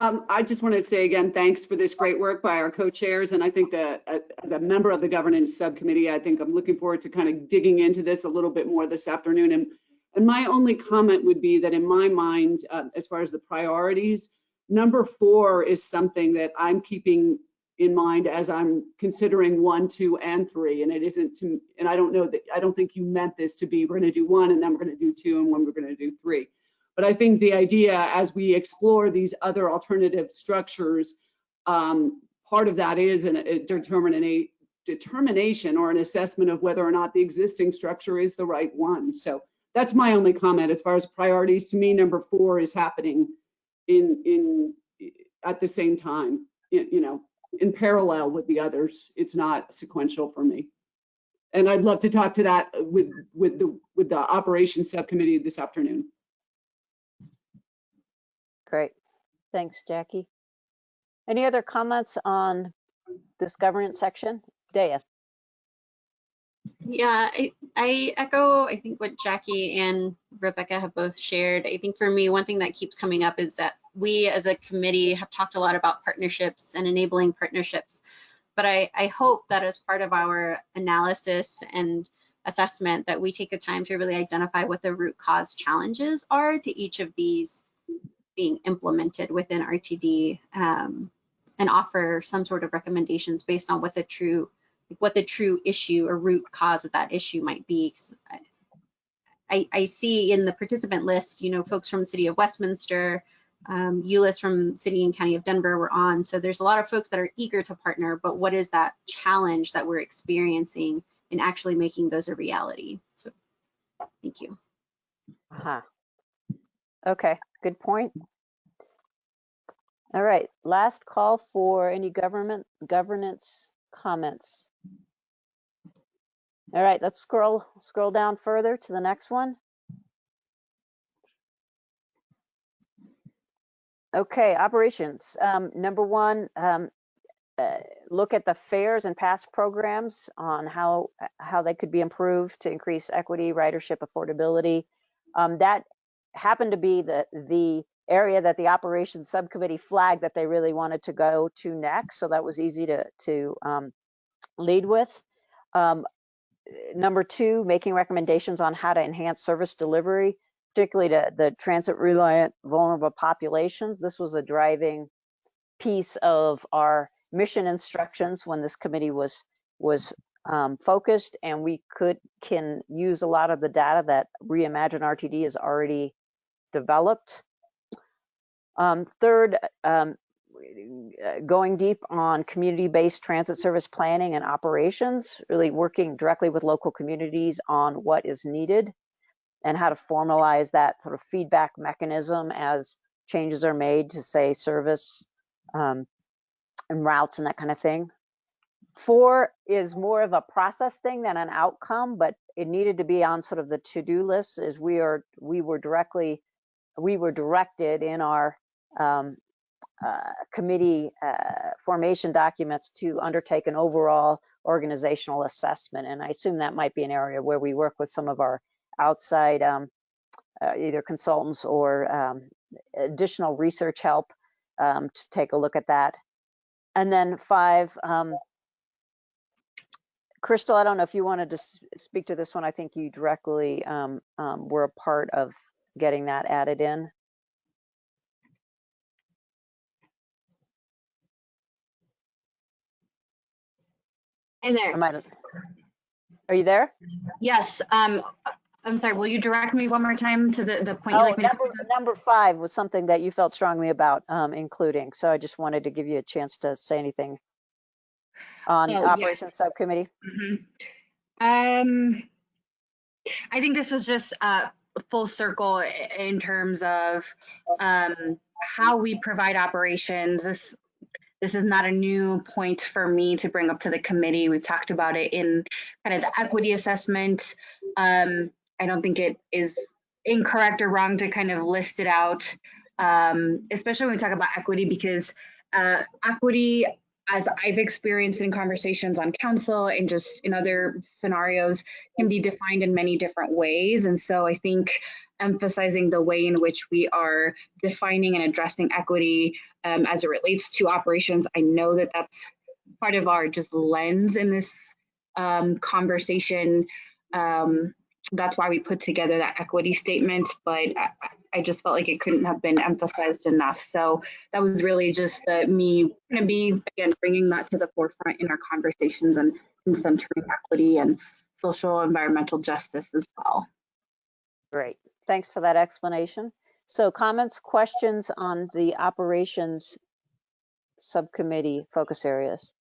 Um, I just want to say again, thanks for this great work by our co-chairs. And I think that uh, as a member of the governance subcommittee, I think I'm looking forward to kind of digging into this a little bit more this afternoon. And, and my only comment would be that in my mind, uh, as far as the priorities, number four is something that I'm keeping in mind as I'm considering one, two, and three. And it isn't to, and I don't know that, I don't think you meant this to be, we're going to do one and then we're going to do two and when we're going to do three. But I think the idea as we explore these other alternative structures, um, part of that is an, a determination or an assessment of whether or not the existing structure is the right one. So that's my only comment as far as priorities. To me, number four is happening in in at the same time, you, know, in parallel with the others. It's not sequential for me. And I'd love to talk to that with, with the, with the operations subcommittee this afternoon. Great. Thanks, Jackie. Any other comments on this governance section? Daya? Yeah, I, I echo, I think what Jackie and Rebecca have both shared. I think for me, one thing that keeps coming up is that we as a committee have talked a lot about partnerships and enabling partnerships. But I, I hope that as part of our analysis and assessment that we take the time to really identify what the root cause challenges are to each of these being implemented within RTD um, and offer some sort of recommendations based on what the true what the true issue or root cause of that issue might be. I, I see in the participant list, you know, folks from the city of Westminster, um, Eulois from city and county of Denver were on. So there's a lot of folks that are eager to partner, but what is that challenge that we're experiencing in actually making those a reality? So thank you. Uh-huh. Okay, good point. All right, last call for any government governance comments. All right, let's scroll scroll down further to the next one. Okay, operations. Um, number one, um, uh, look at the fares and past programs on how how they could be improved to increase equity, ridership, affordability. Um, that happened to be the the area that the operations subcommittee flagged that they really wanted to go to next. So that was easy to to um, lead with. Um, number two, making recommendations on how to enhance service delivery, particularly to the transit reliant vulnerable populations. This was a driving piece of our mission instructions when this committee was was um, focused, and we could can use a lot of the data that Reimagine RTD has already developed. Um, third, um, going deep on community-based transit service planning and operations, really working directly with local communities on what is needed and how to formalize that sort of feedback mechanism as changes are made to say service um, and routes and that kind of thing. Four is more of a process thing than an outcome, but it needed to be on sort of the to-do list as we are we were directly we were directed in our um, uh, committee uh, formation documents to undertake an overall organizational assessment. And I assume that might be an area where we work with some of our outside um, uh, either consultants or um, additional research help um, to take a look at that. And then five, um, Crystal, I don't know if you wanted to speak to this one. I think you directly um, were a part of getting that added in. Hey there. Are you there? Yes. Um, I'm sorry. Will you direct me one more time to the, the point Oh, like me to? number, number five was something that you felt strongly about um, including. So I just wanted to give you a chance to say anything on Oh, yes. operations subcommittee. Mhm. Um, I think this was just uh, full circle in terms of um, how we provide operations. This this is not a new point for me to bring up to the committee. We've talked about it in kind of the equity assessment. Um, I don't think it is incorrect or wrong to kind of list it out, um, especially when we talk about equity, because uh, equity as I've experienced in conversations on council and just in other scenarios, can be defined in many different ways. And so I think emphasizing the way in which we are defining and addressing equity um, as it relates to operations, I know that that's part of our just lens in this um, conversation. Um, that's why we put together that equity statement, but I just felt like it couldn't have been emphasized enough. So that was really just the, me going to be again bringing that to the forefront in our conversations and, and centering equity and social environmental justice as well. Great. Thanks for that explanation. So comments, questions on the operations subcommittee focus areas?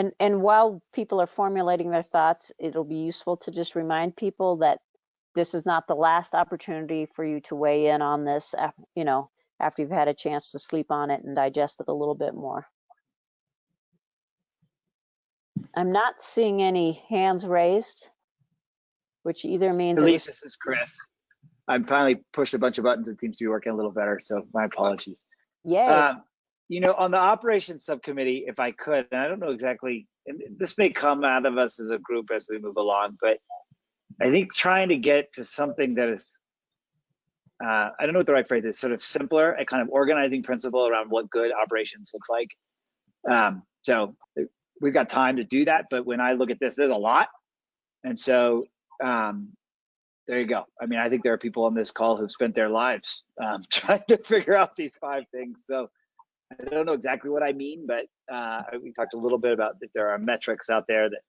And, and while people are formulating their thoughts, it'll be useful to just remind people that this is not the last opportunity for you to weigh in on this. You know, after you've had a chance to sleep on it and digest it a little bit more. I'm not seeing any hands raised, which either means Elise, this is Chris. I'm finally pushed a bunch of buttons. It seems to be working a little better, so my apologies. yay. Um, you know, on the operations subcommittee, if I could, and I don't know exactly, and this may come out of us as a group as we move along, but I think trying to get to something that is, uh, I don't know what the right phrase is, sort of simpler, a kind of organizing principle around what good operations looks like. Um, so we've got time to do that, but when I look at this, there's a lot. And so um, there you go. I mean, I think there are people on this call who've spent their lives um, trying to figure out these five things. So I don't know exactly what I mean, but uh, we talked a little bit about that there are metrics out there that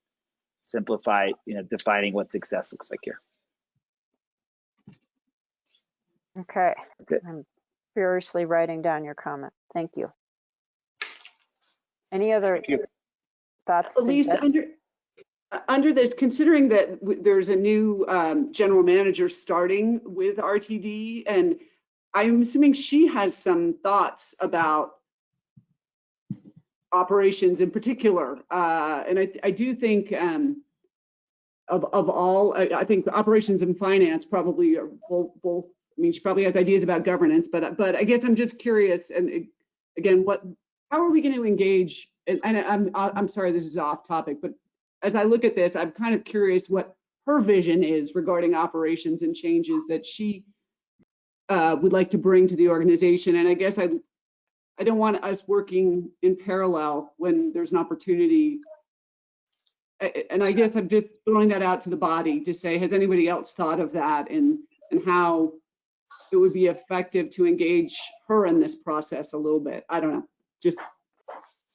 simplify, you know, defining what success looks like here. Okay, That's it. I'm furiously writing down your comment. Thank you. Any other Thank you. thoughts? Elise, suggestions? under, uh, under this, considering that w- there's a new um, general manager starting with RTD, and I'm assuming she has some thoughts about operations in particular. Uh, And I, I do think um, of, of all, I, I think operations and finance probably are both, both, I mean, she probably has ideas about governance, but, but I guess I'm just curious, and again, what, how are we going to engage? And, and I'm, I'm sorry, this is off topic, but as I look at this, I'm kind of curious what her vision is regarding operations and changes that she uh, would like to bring to the organization. And I guess I, I don't want us working in parallel when there's an opportunity. And I guess I'm just throwing that out to the body to say, has anybody else thought of that and, and how it would be effective to engage her in this process a little bit? I don't know, just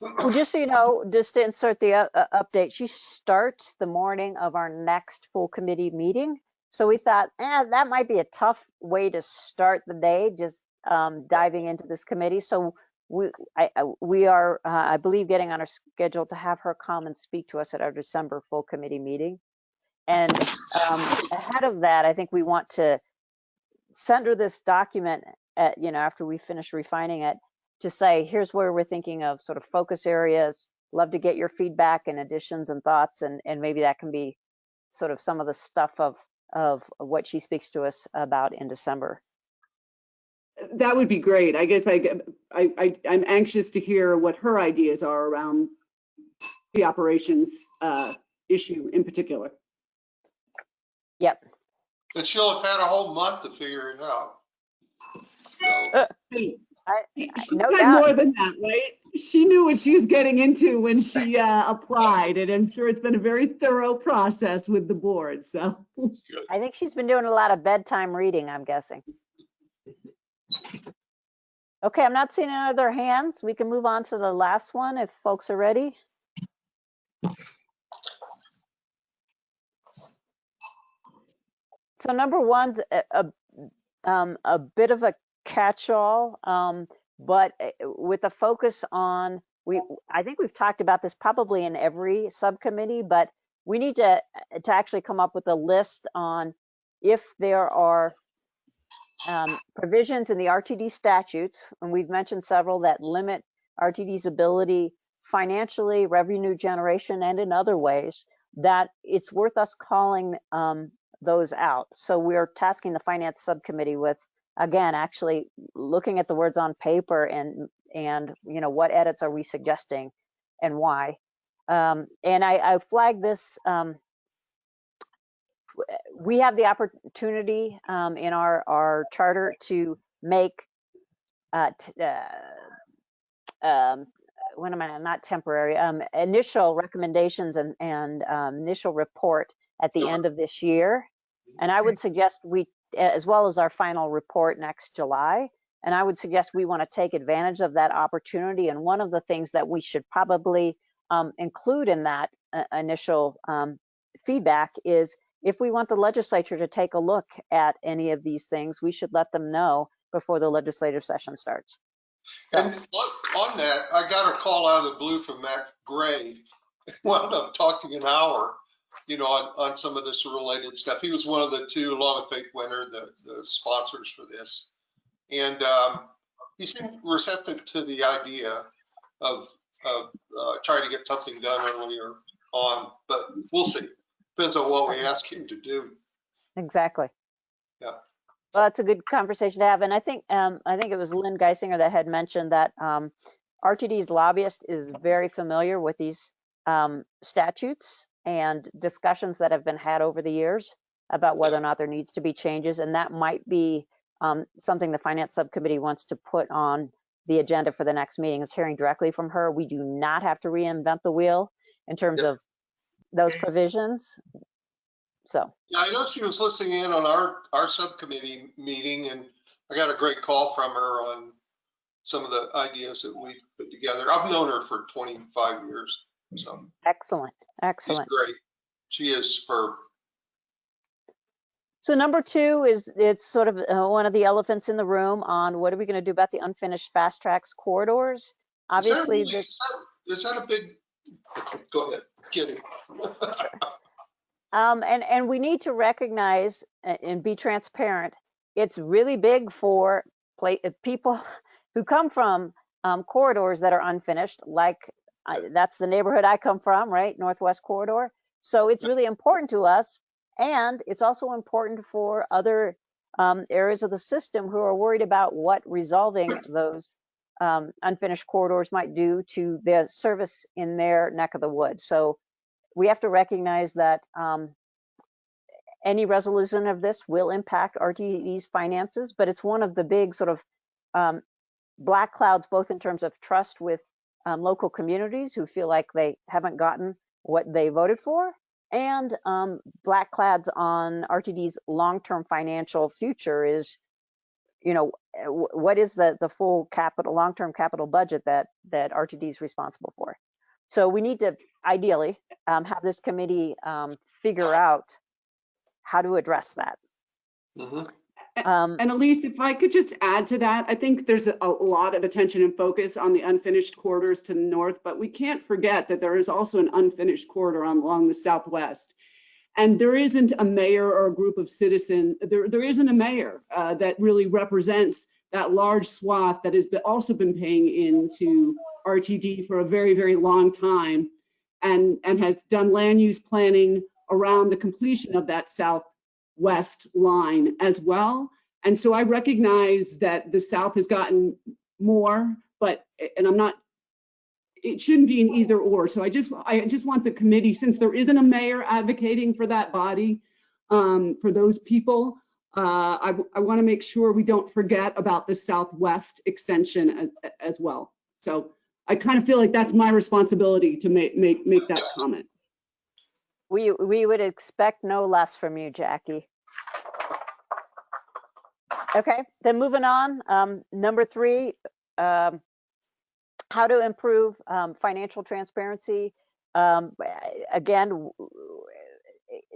Well, just so you know, just to insert the uh, update, she starts the morning of our next full committee meeting. So we thought, eh, that might be a tough way to start the day, just um, diving into this committee. So we, I, we are, uh, I believe, getting on our schedule to have her come and speak to us at our December full committee meeting. And um, ahead of that, I think we want to send her this document at, you know, after we finish refining it, to say, here's where we're thinking of sort of focus areas. Love to get your feedback and additions and thoughts, and, and maybe that can be sort of some of the stuff of, of what she speaks to us about in December. That would be great. I guess I, I, I- I'm anxious to hear what her ideas are around the operations uh, issue in particular. Yep. And she'll have had a whole month to figure it out. So, Uh, Hey, I, She no had doubt. more than that, right? She knew what she was getting into when she uh, applied, and I'm sure it's been a very thorough process with the board, so. I think she's been doing a lot of bedtime reading, I'm guessing. Okay, I'm not seeing any other hands. We can move on to the last one if folks are ready. So number one's a, a, um, a bit of a catch-all, um, but uh, with a focus on, we, I think we've talked about this probably in every subcommittee, but we need to, to actually come up with a list on if there are um, provisions in the RTD statutes, and we've mentioned several that limit RTD's ability financially, revenue generation, and in other ways, that it's worth us calling um, those out. So we're tasking the finance subcommittee with, again, actually looking at the words on paper and, and, you know, what edits are we suggesting and why? Um, and I, I flagged this, um, we have the opportunity um, in our, our charter to make uh, t- uh, um, what am I, not temporary, um, initial recommendations and, and um, initial report at the end of this year. And I would suggest we, as well as our final report next July, and I would suggest we want to take advantage of that opportunity. And one of the things that we should probably um, include in that uh, initial um, feedback is if we want the legislature to take a look at any of these things, we should let them know before the legislative session starts. and on that, I got a call out of the blue from Matt Gray. Wound up talking an hour, you know, on, on some of this related stuff. He was one of the two, along with Faith Winter, the, the sponsors for this. And um, he seemed receptive to the idea of, of uh, trying to get something done earlier on, but we'll see. Depends on what we ask him to do. Exactly. Yeah. Well, that's a good conversation to have. And I think, um, I think it was Lynn Guissinger that had mentioned that, um, RTD's lobbyist is very familiar with these, um, statutes and discussions that have been had over the years about whether or not there needs to be changes. And that might be, um, something the finance subcommittee wants to put on the agenda for the next meeting is hearing directly from her. We do not have to reinvent the wheel in terms Yep. of those provisions. So, Yeah, I know she was listening in on our, our subcommittee meeting and I got a great call from her on some of the ideas that we put together. I've known her for 25 years, so excellent, excellent. she's great. She is superb. So number two is, it's sort of uh, one of the elephants in the room on what are we going to do about the unfinished FasTracks corridors? Is that Obviously, really- Is that- is that a big, go ahead, kidding. um, and, and we need to recognize and be transparent. It's really big for uh, people who come from um, corridors that are unfinished, like I- that's the neighborhood I come from, right? Northwest Corridor. So it's really important to us. And it's also important for other um, areas of the system who are worried about what resolving those um, unfinished corridors might do to the service in their neck of the woods. So we have to recognize that um, any resolution of this will impact RTD's finances, but it's one of the big sort of um, black clouds, both in terms of trust with um, local communities who feel like they haven't gotten what they voted for, and um, black clouds on RTD's long-term financial future is, you know, what is the the full capital, long-term capital budget that that RTD is responsible for? So we need to ideally um, have this committee um, figure out how to address that. Mhm. Um, And Elise, if I could just add to that, I think there's a a lot of attention and focus on the unfinished corridors to the north, but we can't forget that there is also an unfinished corridor along the southwest. And there isn't a mayor or a group of citizen, there, there isn't a mayor uh, that really represents that large swath that has been, also been paying into RTD for a very, very long time and, and has done land use planning around the completion of that southwest line as well. And so I recognize that the South has gotten more, but, and I'm not, it shouldn't be an either or. So I just, I just want the committee, since there isn't a mayor advocating for that body, um, for those people, uh, I, I want to make sure we don't forget about the Southwest extension as, as well. So I kind of feel like that's my responsibility to make, make, make that comment. we we would expect no less from you, Jackie. Okay, then moving on, um, number three, um, how to improve um, financial transparency. Um, again,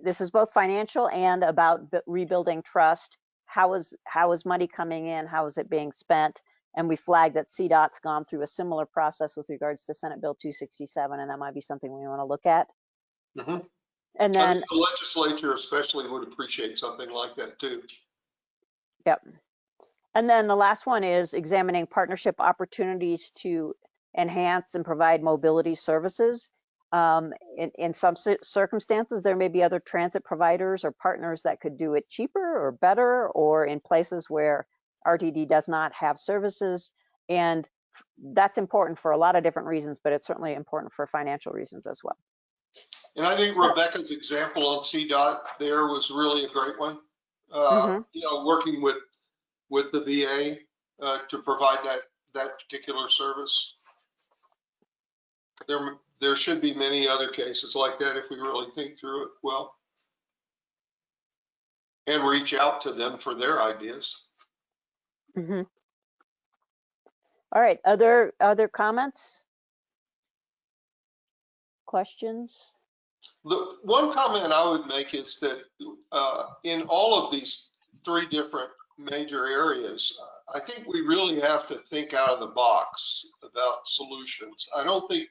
this is both financial and about rebuilding trust. How is how is money coming in? How is it being spent? And we flagged that CDOT's gone through a similar process with regards to Senate Bill 267, and that might be something we want to look at. Mhm. And I then the legislature especially would appreciate something like that too. Yep. And then the last one is examining partnership opportunities to enhance and provide mobility services. Um, in, in some circumstances, there may be other transit providers or partners that could do it cheaper or better, or in places where RTD does not have services. And that's important for a lot of different reasons, but it's certainly important for financial reasons as well. And I think Rebecca's example on CDOT there was really a great one. Uh, Mhm. You know, working with, with the VA uh, to provide that, that particular service. There, there should be many other cases like that if we really think through it well. And reach out to them for their ideas. Mhm. All right, other, other comments? Questions? The one comment I would make is that uh, in all of these three different major areas, I think we really have to think out of the box about solutions. I don't think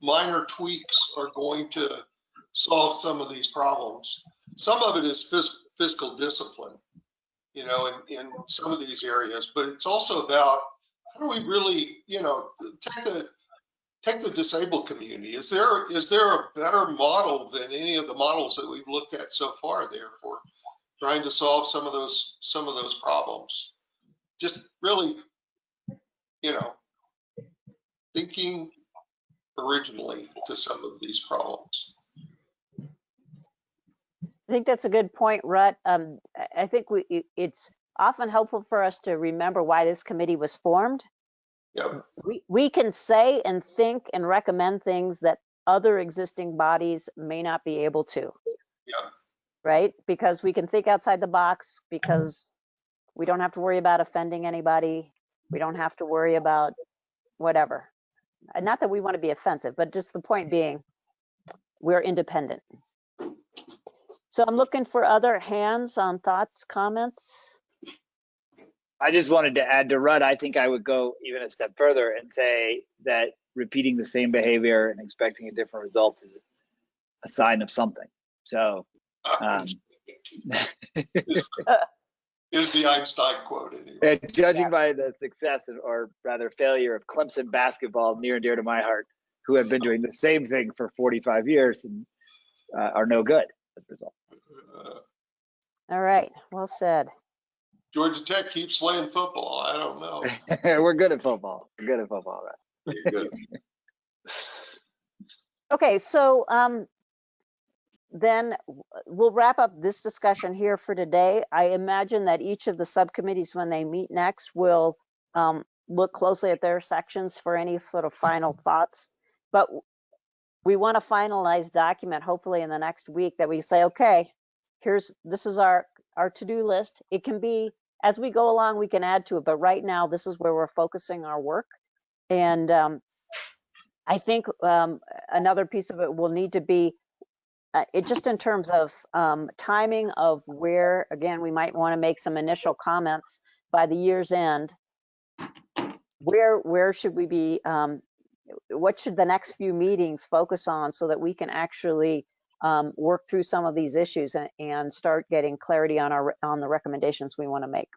minor tweaks are going to solve some of these problems. Some of it is fis- fiscal discipline, you know, in, in some of these areas, but it's also about how do we really, you know, take the, take the disabled community? Is there, is there a better model than any of the models that we've looked at so far there for trying to solve some of those, some of those problems? Just really, you know, thinking originally to some of these problems. I think that's a good point, Rut. Um, I- think we, it's often helpful for us to remember why this committee was formed. Yep. We, we can say and think and recommend things that other existing bodies may not be able to. Yeah. Right? Because we can think outside the box because we don't have to worry about offending anybody. We don't have to worry about whatever. And Not that we want to be offensive, but just the point being, we're independent. So I'm looking for other hands on thoughts, comments. I just wanted to add to Rudd, I think I would go even a step further and say that repeating the same behavior and expecting a different result is a sign of something. So, um, Is the Einstein quote anyway. and judging by the success of- or rather failure of Clemson basketball, near and dear to my heart, who have been doing the same thing for 45 years and uh, are no good as a result. Uh, All right, well said. Georgia Tech keeps playing football. I don't know. We're good at football. We're good at football. Right? Good. Okay, so um, then we'll wrap up this discussion here for today. I imagine that each of the subcommittees, when they meet next, will um, look closely at their sections for any sort of final thoughts. But we want a finalized document, hopefully in the next week, that we say, okay, here's, this is our, our to-do list. It can be, as we go along, we can add to it, but right now, this is where we're focusing our work. And um, I think um, another piece of it will need to be, uh, it just in terms of um, timing of where, again, we might want to make some initial comments by the year's end. Where, where should we be, um, what should the next few meetings focus on so that we can actually um, work through some of these issues and, and start getting clarity on our, on the recommendations we want to make?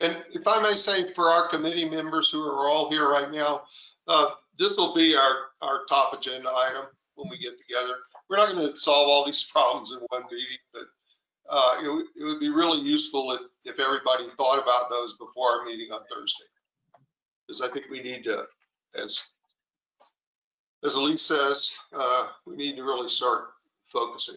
And if I may say, for our committee members who are all here right now, uh, this will be our, our top agenda item when we get together. We're not going to solve all these problems in one meeting, but uh, it would, it would be really useful if, if everybody thought about those before our meeting on Thursday. Because I think we need to, as, as Elise says, uh, we need to really start focusing.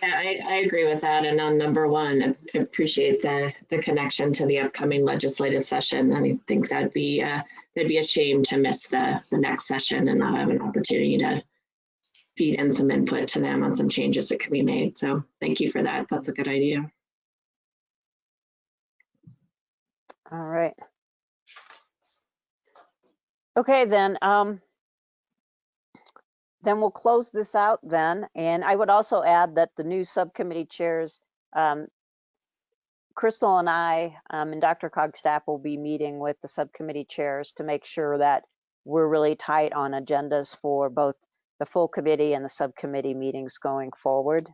Yeah, I, I agree with that. And on number one, I appreciate the, the connection to the upcoming legislative session. I think that'd be, uh, that'd be a shame to miss the, the next session and not have an opportunity to feed in some input to them on some changes that could be made. So thank you for that. That's a good idea. All right. Okay, then, um, then we'll close this out then. And I would also add that the new subcommittee chairs, um, Crystal and I, um, and DRCOG staff will be meeting with the subcommittee chairs to make sure that we're really tight on agendas for both the full committee and the subcommittee meetings going forward.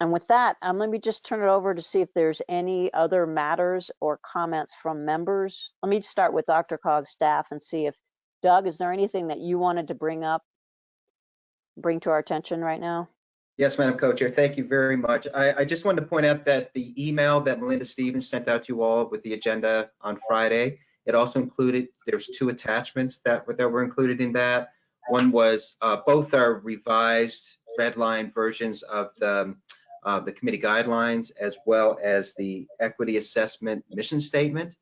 And with that, um, let me just turn it over to see if there's any other matters or comments from members. Let me start with DRCOG's staff and see if, Doug, is there anything that you wanted to bring up, bring to our attention right now? Yes, Madam Co-Chair, thank you very much. I, I just wanted to point out that the email that Melinda Stevens sent out to you all with the agenda on Friday, it also included, there's two attachments that, that were included in that. One was, uh, both are revised red line versions of the, uh, the committee guidelines as well as the equity assessment mission statement.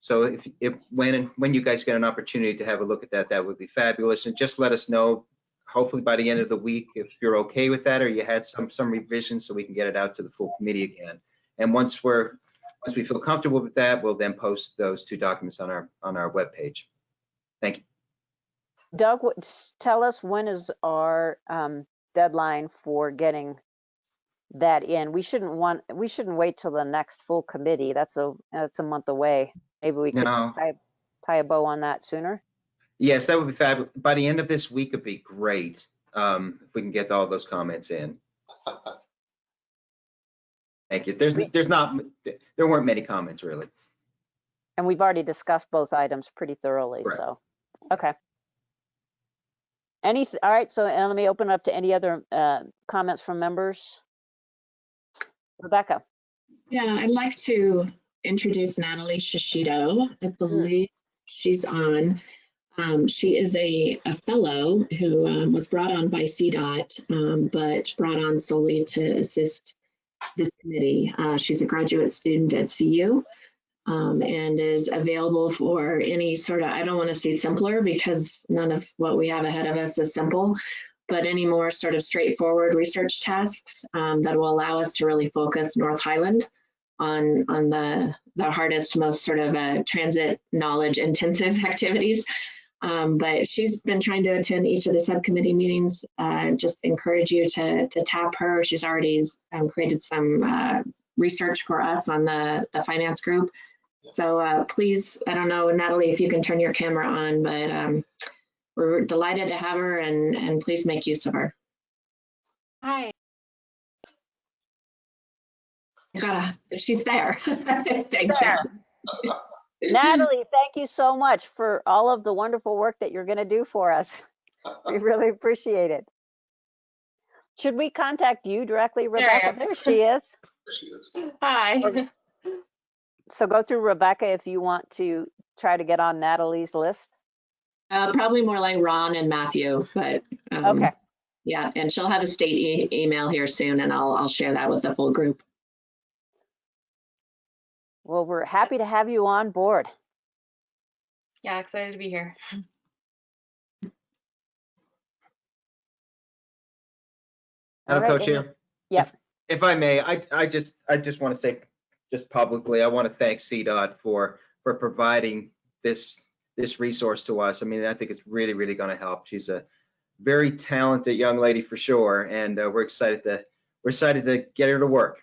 So if, if, when, when you guys get an opportunity to have a look at that, that would be fabulous. And just let us know hopefully by the end of the week, if you're okay with that, or you had some, some revisions, so we can get it out to the full committee again. And once we're, once we feel comfortable with that, we'll then post those two documents on our, on our webpage. Thank you. Doug, tell us when is our um, deadline for getting that in? We shouldn't want, we shouldn't wait till the next full committee. That's a, that's a month away. Maybe we could No. tie, tie a bow on that sooner. Yes, that would be fabulous. By the end of this week, it'd be great, um, if we can get all those comments in. Thank you. There's, there's not, there weren't many comments, really. And we've already discussed both items pretty thoroughly, Correct. so, okay. Any, all right, so uh, let me open up to any other uh, comments from members. Rebecca, Yeah, I'd like to introduce Natalie Shishido. I believe she's on. Um, she is a, a fellow who um, was brought on by CDOT, um, but brought on solely to assist this committee. Uh, she's a graduate student at CU um, and is available for any sort of, I don't want to say simpler because none of what we have ahead of us is simple, but any more sort of straightforward research tasks um, that will allow us to really focus North Highland on on the the hardest, most sort of uh, transit knowledge intensive activities. Um, but she's been trying to attend each of the subcommittee meetings. Uh, just encourage you to to tap her. She's already um, created some uh, research for us on the the finance group. So uh, please, I don't know, Natalie, if you can turn your camera on, but um, we're delighted to have her and and please make use of her. Hi. Gotta, she's there. Thanks. There. Natalie. Natalie, thank you so much for all of the wonderful work that you're going to do for us. We really appreciate it. Should we contact you directly, Rebecca? am. There she is. There she is. Hi. So go through Rebecca if you want to try to get on Natalie's list. Uh, probably more like Ron and Matthew, but um, Okay, yeah, and she'll have a state e- email here soon, and I'll I'll share that with the full group. well, we're happy to have you on board. Yeah, excited to be here. Madam All right, Co-Chair? Yep. If- If I may, I, I just, I just want to say, just publicly, I want to thank CDOT for, for providing this, this resource to us. I mean, I think it's really, really going to help. She's a very talented young lady for sure, and uh, we're excited to, we're excited to get her to work.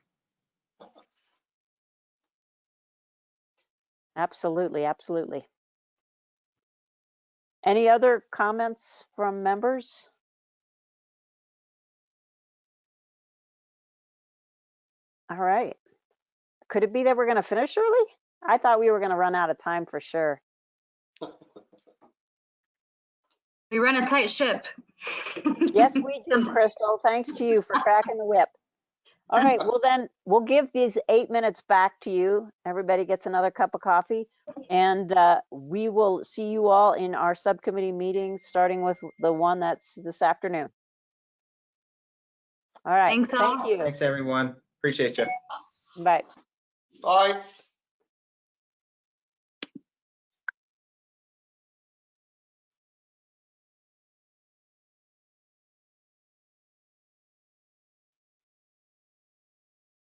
Absolutely, absolutely. Any other comments from members? All right. Could it be that we're going to finish early? I thought we were going to run out of time for sure. We run a tight ship. Yes, we do, Crystal. Thanks to you for cracking the whip. All right, well then, we'll give these eight minutes back to you. Everybody gets another cup of coffee. And uh, we will see you all in our subcommittee meetings, starting with the one that's this afternoon. All right, Thanks, all. thank you. Thanks, everyone. Appreciate you. Bye. Bye.